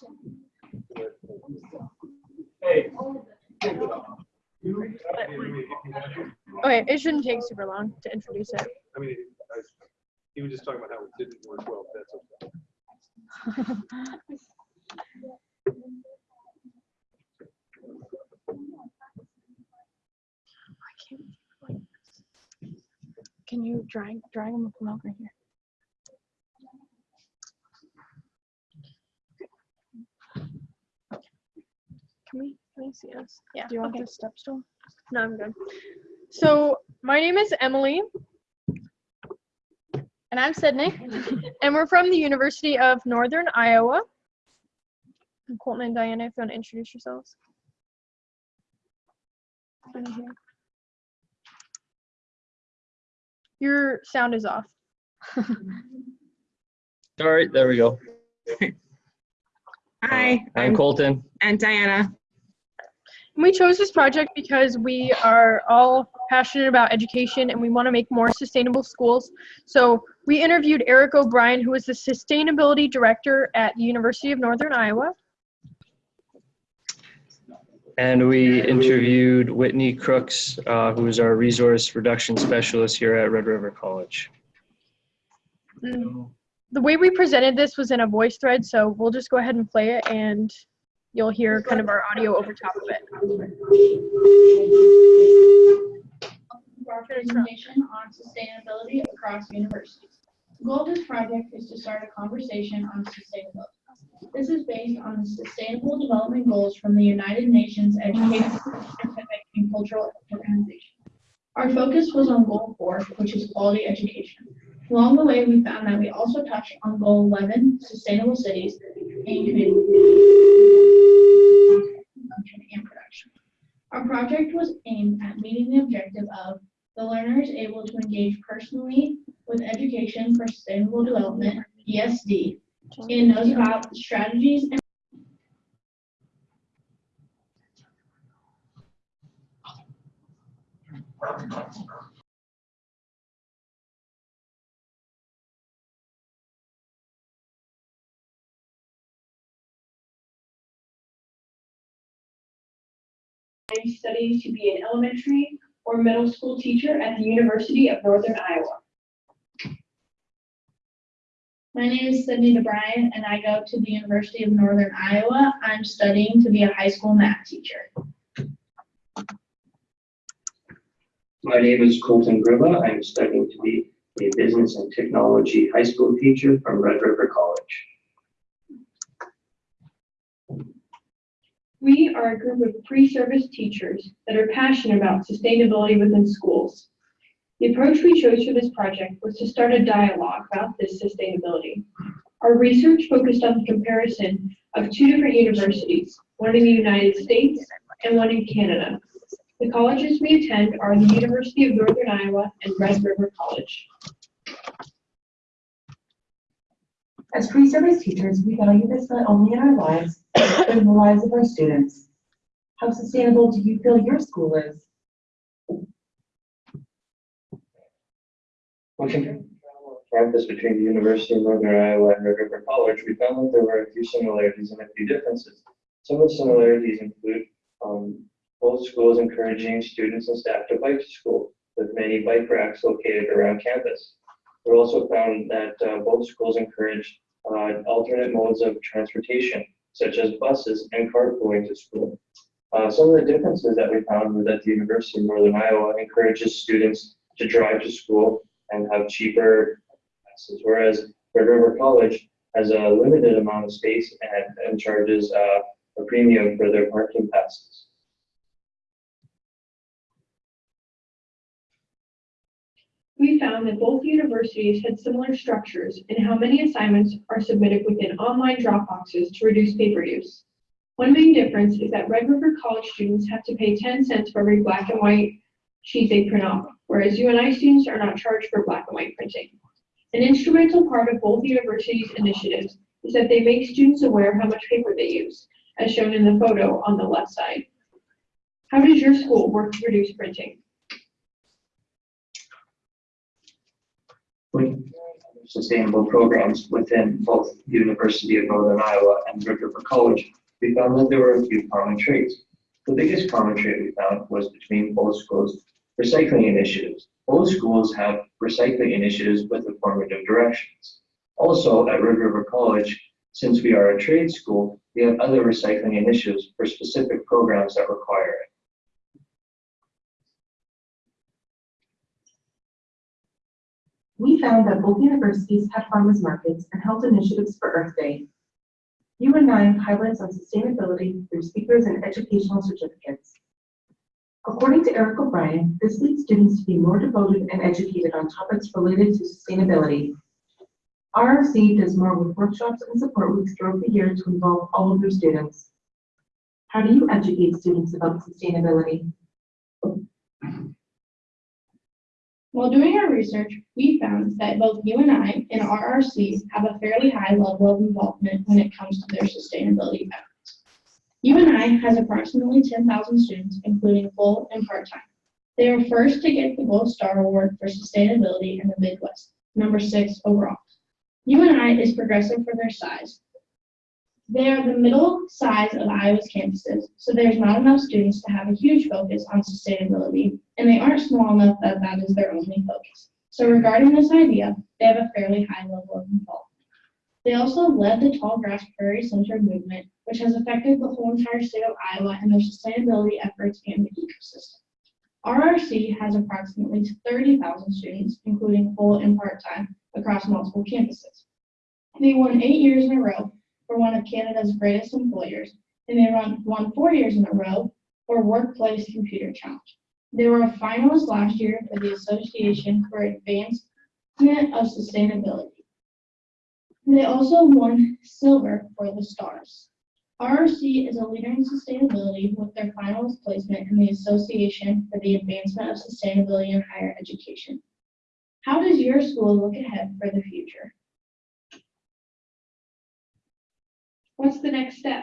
Job. Okay, it shouldn't take super long to introduce it. I mean, I, he was just talking about how it didn't work well. That's okay. Can you drag drag them along right here? Can we can we see us? Yeah, Do you want okay. the step stool? No, I'm good. So my name is Emily. And I'm Sydney. and we're from the University of Northern Iowa. And Colton and Diana, if you want to introduce yourselves. Your sound is off. All right, there we go. Hi, I'm Colton. and Diana. And we chose this project because we are all passionate about education and we want to make more sustainable schools. So we interviewed Eric O'Brien, who is the sustainability director at the University of Northern Iowa. And we interviewed Whitney Crooks, uh, who is our resource reduction specialist here at Red River College. Mm. The way we presented this was in a voice thread, so we'll just go ahead and play it and you'll hear kind of our audio over top of it. our presentation on sustainability across universities. The goal of this project is to start a conversation on sustainability. This is based on the Sustainable Development Goals from the United Nations Educational, Scientific, and Cultural Organization. Our focus was on Goal 4, which is quality education. Along the way, we found that we also touched on goal 11, sustainable cities, and community and production. Our project was aimed at meeting the objective of the learner is able to engage personally with education for sustainable development, ESD, and knows about strategies and studying to be an elementary or middle school teacher at the University of Northern Iowa. My name is Sydney DeBryan, and I go to the University of Northern Iowa. I'm studying to be a high school math teacher. My name is Colton Griva. I'm studying to be a business and technology high school teacher from Red River College. We are a group of pre-service teachers that are passionate about sustainability within schools. The approach we chose for this project was to start a dialogue about this sustainability. Our research focused on the comparison of two different universities, one in the United States and one in Canada. The colleges we attend are the University of Northern Iowa and Red River College. As pre-service teachers, we value this not only in our lives, but in the lives of our students. How sustainable do you feel your school is? Looking campus between the University of Northern Iowa and Red River College, we found that there were a few similarities and a few differences. Some of the similarities include um, both schools encouraging students and staff to bike to school, with many bike racks located around campus. We also found that uh, both schools encourage uh, alternate modes of transportation, such as buses and carpooling to school. Uh, some of the differences that we found were that the University of Northern Iowa encourages students to drive to school and have cheaper passes, whereas Red River College has a limited amount of space and, and charges uh, a premium for their parking passes. We found that both universities had similar structures in how many assignments are submitted within online drop boxes to reduce paper use. One main difference is that Red River College students have to pay 10 cents for every black and white sheet they print off, whereas UNI students are not charged for black and white printing. An instrumental part of both universities' initiatives is that they make students aware how much paper they use, as shown in the photo on the left side. How does your school work to reduce printing? Sustainable programs within both the University of Northern Iowa and Red River College, we found that there were a few common traits. The biggest common trait we found was between both schools' recycling initiatives. Both schools have recycling initiatives with informative directions. Also, at Red River College, since we are a trade school, we have other recycling initiatives for specific programs that require it. We found that both universities had farmers markets and held initiatives for Earth Day. UNI highlights on sustainability through speakers and educational certificates. According to Eric O'Brien, this leads students to be more devoted and educated on topics related to sustainability. RRC does more with workshops and support weeks throughout the year to involve all of their students. How do you educate students about sustainability? While doing our research, we found that both UNI and I and RRC have a fairly high level of involvement when it comes to their sustainability efforts. UNI has approximately 10,000 students, including full and part-time. They are first to get the Gold Star Award for Sustainability in the Midwest, number six overall. UNI is progressive for their size. They are the middle size of Iowa's campuses, so there's not enough students to have a huge focus on sustainability, and they aren't small enough that that is their only focus. So regarding this idea, they have a fairly high level of involvement. They also led the Tallgrass Prairie Center movement, which has affected the whole entire state of Iowa and their sustainability efforts and the ecosystem. RRC has approximately 30,000 students, including full and part-time, across multiple campuses. They won eight years in a row for one of Canada's greatest employers, and they won, four years in a row for Workplace Commuter Challenge. They were a finalist last year for the Association for Advanced of Sustainability. They also won silver for the Stars. RRC is a leader in sustainability with their finalist placement in the Association for the Advancement of Sustainability in Higher Education. How does your school look ahead for the future? What's the next step?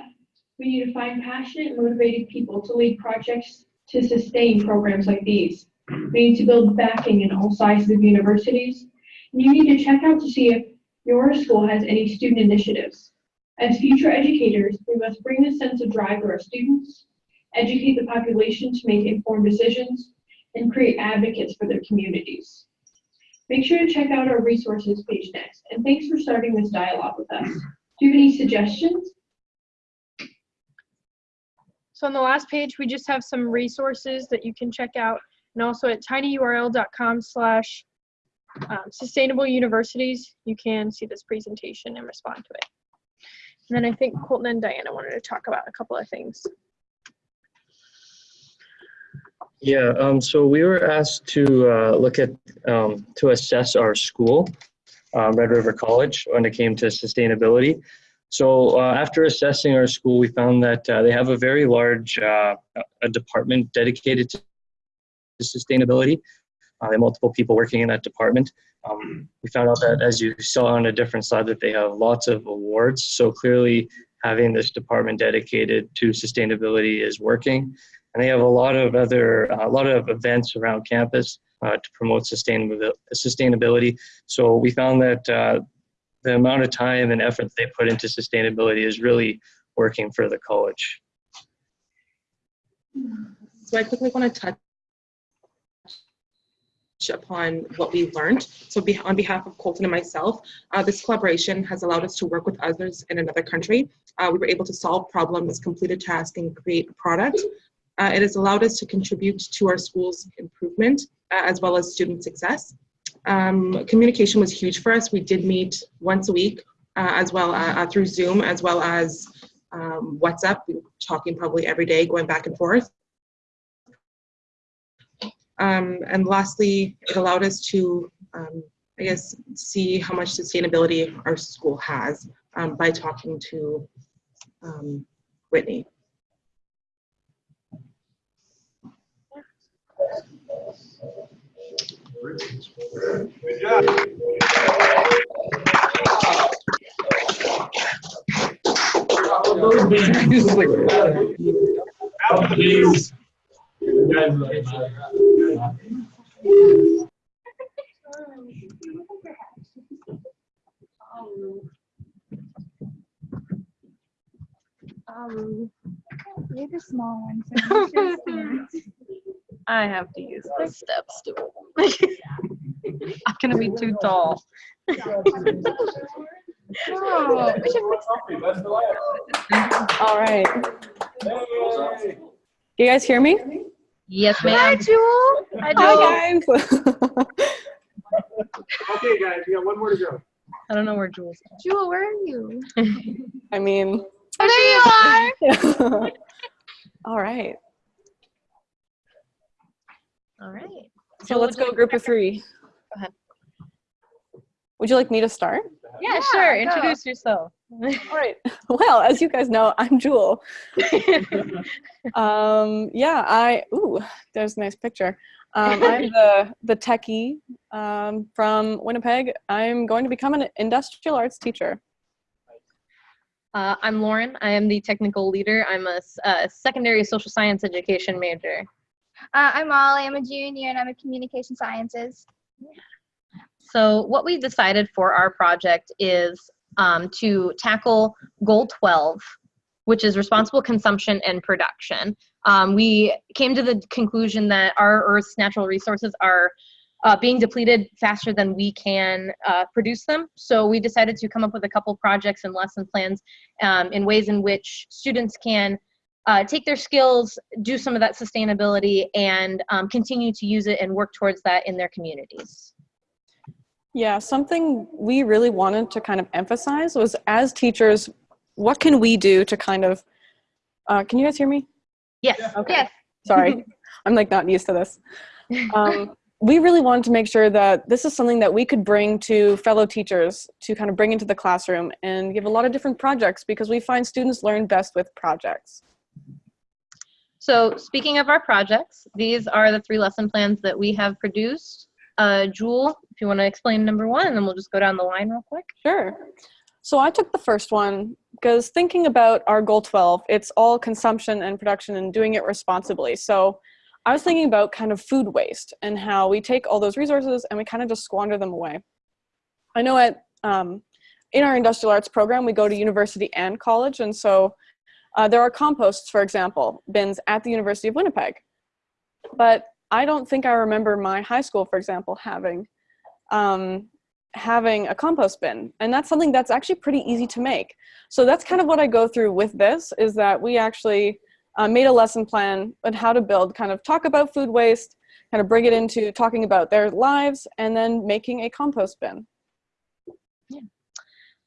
We need to find passionate, motivated people to lead projects to sustain programs like these. We need to build backing in all sizes of universities. And you need to check out to see if your school has any student initiatives. As future educators, we must bring this sense of drive to our students, educate the population to make informed decisions, and create advocates for their communities. Make sure to check out our resources page next, and thanks for starting this dialogue with us. Do you have any suggestions? So on the last page, we just have some resources that you can check out. And also at tinyurl.com slash um, sustainable universities, you can see this presentation and respond to it. And then I think Colton and Diana wanted to talk about a couple of things. Yeah, um, so we were asked to uh, look at, um, to assess our school, um, Red River College, when it came to sustainability. So uh, after assessing our school, we found that uh, they have a very large uh, a department dedicated to sustainability. Uh, they multiple people working in that department. Um, we found out that, as you saw on a different slide, that they have lots of awards. So clearly, having this department dedicated to sustainability is working. And they have a lot of other, a lot of events around campus uh, to promote sustainability. So we found that uh, the amount of time and effort they put into sustainability is really working for the college. So I quickly want to touch upon what we learned. So be, on behalf of Colton and myself, uh, this collaboration has allowed us to work with others in another country. Uh, we were able to solve problems, complete a task, and create a product. Uh, it has allowed us to contribute to our school's improvement uh, as well as student success. Um, communication was huge for us. We did meet once a week uh, as well uh, through Zoom as well as um, WhatsApp. We were talking probably every day, going back and forth. Um, and lastly, it allowed us to, um, I guess, see how much sustainability our school has um, by talking to um, Whitney. Job. Please. Um, You're the small one. So. I have to use the step stool. I'm gonna be too tall. Oh, we should fix All right. You guys hear me? Yes, ma'am. Hi, ma'am. Jewel. Hi, guys. Okay, guys, we got one more to go. I don't know where Jules is. Jewel, where are you? I mean, Oh, there you are. all right. All right. So let's go group of three. Go ahead. Would you like me to start? Yeah, sure. go. Introduce yourself. All right. Well, as you guys know, I'm Jewel. um, yeah, I, ooh, there's a nice picture. Um, I'm the, the techie um, from Winnipeg. I'm going to become an industrial arts teacher. Uh, I'm Lauren. I am the technical leader. I'm a secondary social science education major. Uh, I'm Molly. I'm a junior and I'm a communication sciences. So what we decided for our project is um, to tackle goal 12, which is responsible consumption and production. Um, we came to the conclusion that our Earth's natural resources are uh, being depleted faster than we can uh, produce them. So we decided to come up with a couple projects and lesson plans um, in ways in which students can uh, take their skills, do some of that sustainability, and um, continue to use it and work towards that in their communities. Yeah, something we really wanted to kind of emphasize was as teachers, what can we do to kind of, uh, can you guys hear me? Yes. Okay. Sorry, I'm like not used to this. Um, we really wanted to make sure that this is something that we could bring to fellow teachers to kind of bring into the classroom and give a lot of different projects because we find students learn best with projects. So speaking of our projects, these are the three lesson plans that we have produced. Uh, Jewel, if you want to explain number one, and then we'll just go down the line real quick. Sure. So I took the first one because thinking about our goal 12, it's all consumption and production and doing it responsibly. So I was thinking about kind of food waste and how we take all those resources and we kind of just squander them away. I know at um, in our industrial arts program, we go to university and college. And so uh, there are composts, for example, bins at the University of Winnipeg. But I don't think I remember my high school, for example, having um, having a compost bin. And that's something that's actually pretty easy to make. So that's kind of what I go through with this is that we actually uh, made a lesson plan on how to build, kind of talk about food waste, kind of bring it into talking about their lives and then making a compost bin.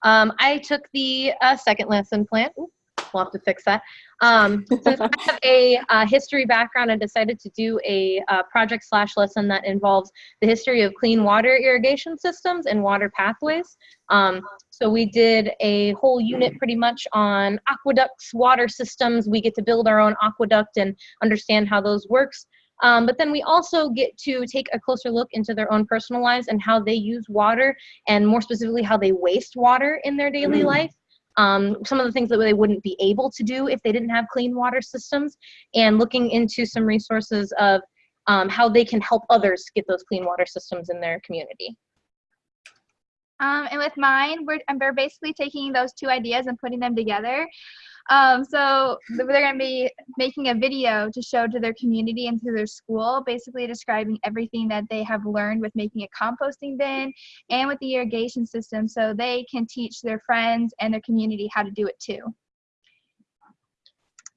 Um, I took the uh, second lesson plan. Ooh, we'll have to fix that. Um, since I have a uh, history background, I decided to do a uh, project slash lesson that involves the history of clean water irrigation systems and water pathways. Um, so we did a whole unit pretty much on aqueducts, water systems. We get to build our own aqueduct and understand how those works. Um, but then we also get to take a closer look into their own personal lives and how they use water and more specifically how they waste water in their daily life. Um, some of the things that they wouldn't be able to do if they didn't have clean water systems and looking into some resources of um, how they can help others get those clean water systems in their community. Um, and with mine, we're, and we're basically taking those two ideas and putting them together. Um, so they're going to be making a video to show to their community and to their school, basically describing everything that they have learned with making a composting bin and with the irrigation system so they can teach their friends and their community how to do it too.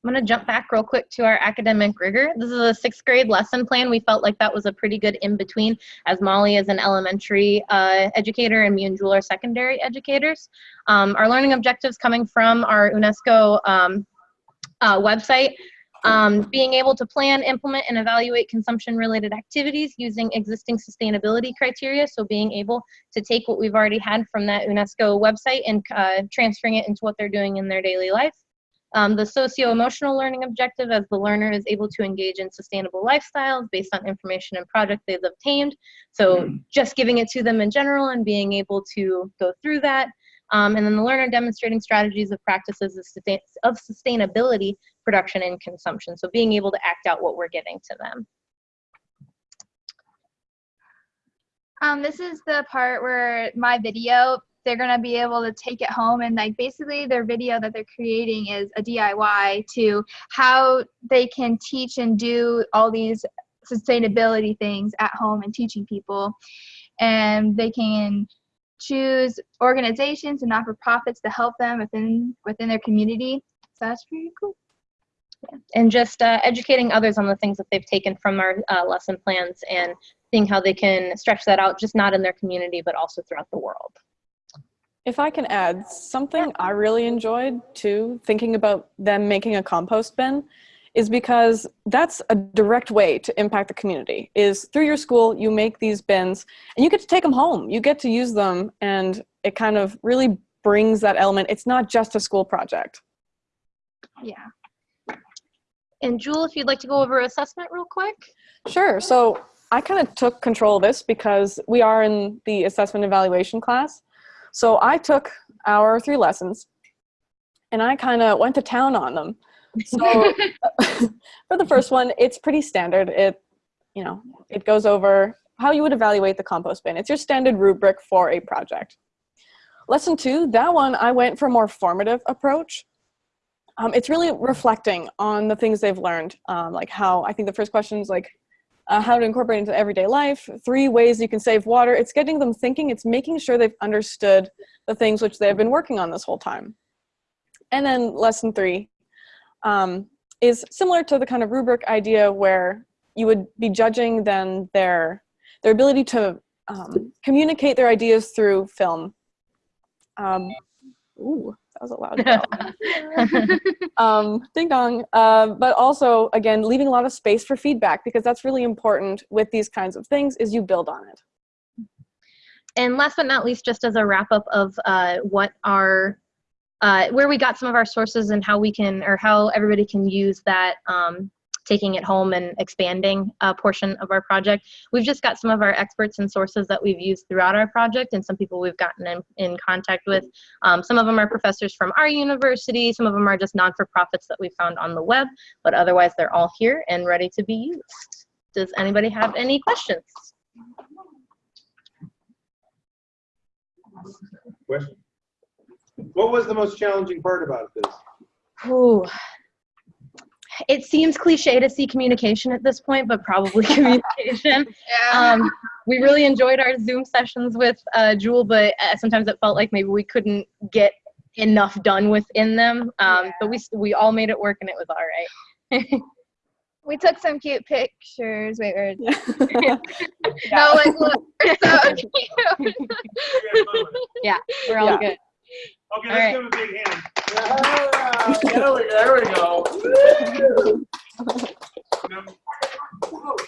I'm going to jump back real quick to our academic rigor. This is a sixth grade lesson plan. We felt like that was a pretty good in between as Molly is an elementary uh, educator and me and Jewel are secondary educators. Um, our learning objectives coming from our UNESCO um, uh, website um, being able to plan, implement, and evaluate consumption-related activities using existing sustainability criteria. So being able to take what we've already had from that UNESCO website and uh, transferring it into what they're doing in their daily life. Um, the socio-emotional learning objective as the learner is able to engage in sustainable lifestyles based on information and project they've obtained. So just giving it to them in general and being able to go through that. Um, and then the learner demonstrating strategies of practices of, sustain of sustainability, production, and consumption. So being able to act out what we're giving to them. Um, this is the part where my video, they're going to be able to take it home and like basically their video that they're creating is a DIY to how they can teach and do all these sustainability things at home and teaching people. And they can choose organizations and not-for-profits to help them within within their community. So that's pretty cool. Yeah. And just uh, educating others on the things that they've taken from our uh, lesson plans and seeing how they can stretch that out, just not in their community, but also throughout the world. If I can add something I really enjoyed too, thinking about them making a compost bin, is because that's a direct way to impact the community is through your school you make these bins and you get to take them home. You get to use them and it kind of really brings that element. It's not just a school project. Yeah. And Jewel if you'd like to go over assessment real quick? Sure. So I kind of took control of this because we are in the assessment evaluation class so I took our three lessons and I kind of went to town on them so for the first one, it's pretty standard. It, you know, it goes over how you would evaluate the compost bin. It's your standard rubric for a project. Lesson two, that one, I went for a more formative approach. Um, it's really reflecting on the things they've learned, um, like how, I think the first question is like, uh, how to incorporate into everyday life, three ways you can save water. It's getting them thinking, it's making sure they've understood the things which they've been working on this whole time. And then lesson three, um, is similar to the kind of rubric idea where you would be judging then their, their ability to um, communicate their ideas through film. Um, ooh, That was a loud um, ding dong. Uh, but also, again, leaving a lot of space for feedback because that's really important with these kinds of things is you build on it. And last but not least, just as a wrap up of uh, what our, uh, where we got some of our sources and how we can, or how everybody can use that um, taking it home and expanding a portion of our project. We've just got some of our experts and sources that we've used throughout our project and some people we've gotten in, in contact with. Um, some of them are professors from our university, some of them are just non-for-profits that we found on the web, but otherwise they're all here and ready to be used. Does anybody have any questions? Question. What was the most challenging part about this? Ooh. It seems cliche to see communication at this point, but probably communication. um, we really enjoyed our Zoom sessions with uh, Jewel, but uh, sometimes it felt like maybe we couldn't get enough done within them. Um, But we we all made it work, and it was all right. We took some cute pictures. Wait, where? no, like look, we're so cute. yeah, we're all Yeah. good. Okay, All right. give him a big hand. there, we, there we go.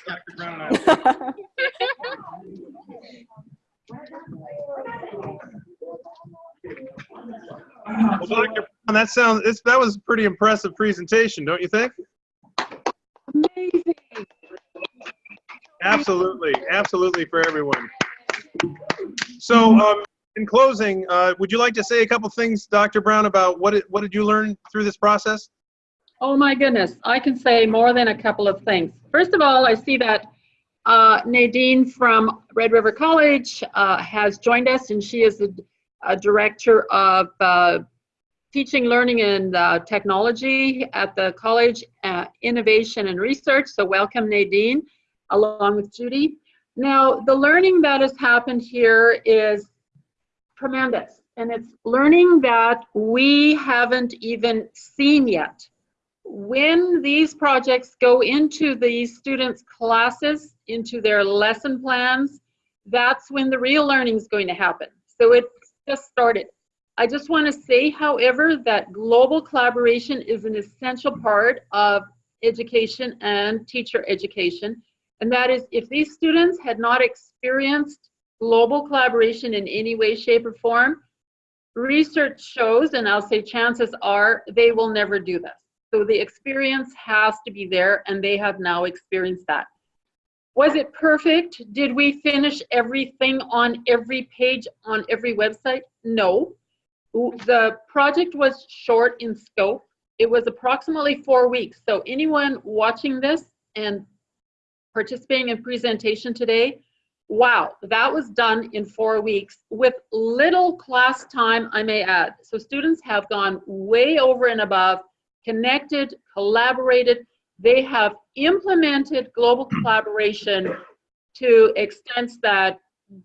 Dr. Brown and I- Well, Dr. Brown, that sounds, it's, that was a pretty impressive presentation, don't you think? Absolutely, absolutely for everyone. So, um, in closing, uh, would you like to say a couple things, Dr. Brown, about what, it, what did you learn through this process? Oh my goodness, I can say more than a couple of things. First of all, I see that uh, Nadine from Red River College uh, has joined us, and she is the director of uh, teaching, learning, and uh, technology at the College uh, Innovation and Research. So welcome, Nadine, along with Judy. Now, the learning that has happened here is tremendous, and it's learning that we haven't even seen yet when these projects go into these students' classes, into their lesson plans, that's when the real learning is going to happen. So it's just started. I just want to say, however, that global collaboration is an essential part of education and teacher education. And that is, if these students had not experienced global collaboration in any way, shape, or form, research shows, and I'll say chances are, they will never do this. So the experience has to be there, and they have now experienced that. Was it perfect? Did we finish everything on every page on every website? No. The project was short in scope. It was approximately four weeks. So anyone watching this and participating in presentation today, wow, that was done in four weeks with little class time, I may add. So students have gone way over and above connected, collaborated. They have implemented global collaboration to extents that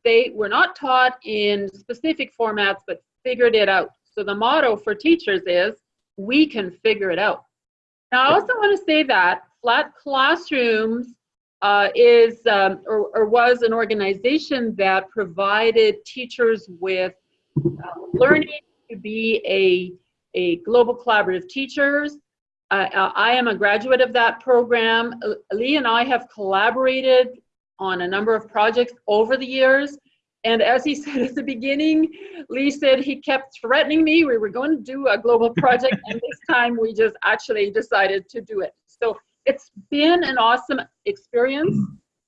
they were not taught in specific formats, but figured it out. So the motto for teachers is, we can figure it out. Now, I also want to say that Flat Classrooms uh, is um, or, or was an organization that provided teachers with uh, learning to be a a global collaborative teachers. Uh, I am a graduate of that program. Leigh and I have collaborated on a number of projects over the years. And as he said at the beginning, Leigh said he kept threatening me. We were going to do a global project, and this time we just actually decided to do it. So it's been an awesome experience.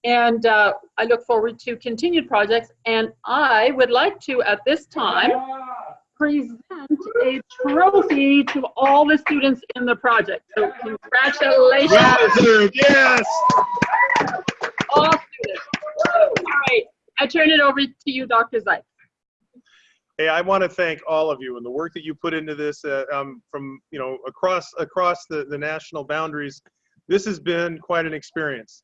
And uh, I look forward to continued projects. And I would like to, at this time, present a trophy to all the students in the project. So congratulations. Yes, yes. All students. All right, I turn it over to you, Dr. Zeitz. Hey, I want to thank all of you and the work that you put into this uh, um, from, you know, across across the, the national boundaries. This has been quite an experience.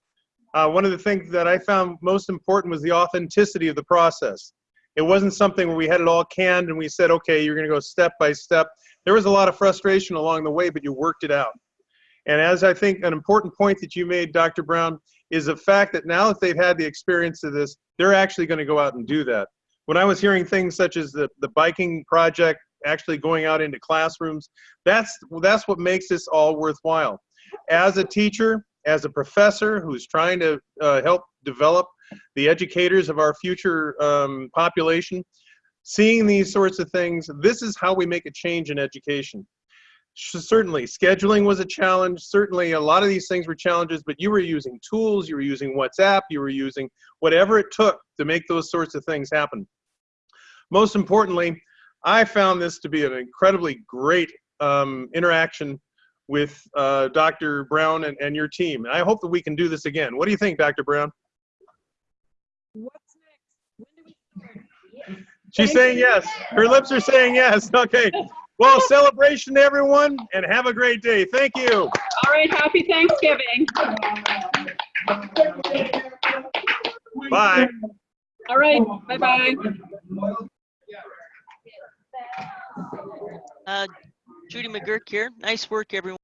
Uh, one of the things that I found most important was the authenticity of the process. It wasn't something where we had it all canned and we said, okay, you're going to go step by step. There was a lot of frustration along the way, but you worked it out. And as I think an important point that you made, Dr. Brown, is the fact that now that they've had the experience of this, they're actually going to go out and do that. When I was hearing things such as the, the biking project, actually going out into classrooms. That's, that's what makes this all worthwhile. As a teacher, as a professor who's trying to uh, help develop the educators of our future um, population, seeing these sorts of things, this is how we make a change in education. Certainly, scheduling was a challenge. Certainly, a lot of these things were challenges, but you were using tools, you were using WhatsApp, you were using whatever it took to make those sorts of things happen. Most importantly, I found this to be an incredibly great um, interaction with uh, Dr. Brown and, and your team. And I hope that we can do this again. What do you think, Dr. Brown? She's saying yes. Her lips are saying yes. Okay. Well, celebration everyone and have a great day. Thank you. All right, happy Thanksgiving. Bye. All right, bye-bye. Uh, Judy McGurk here. Nice work, everyone.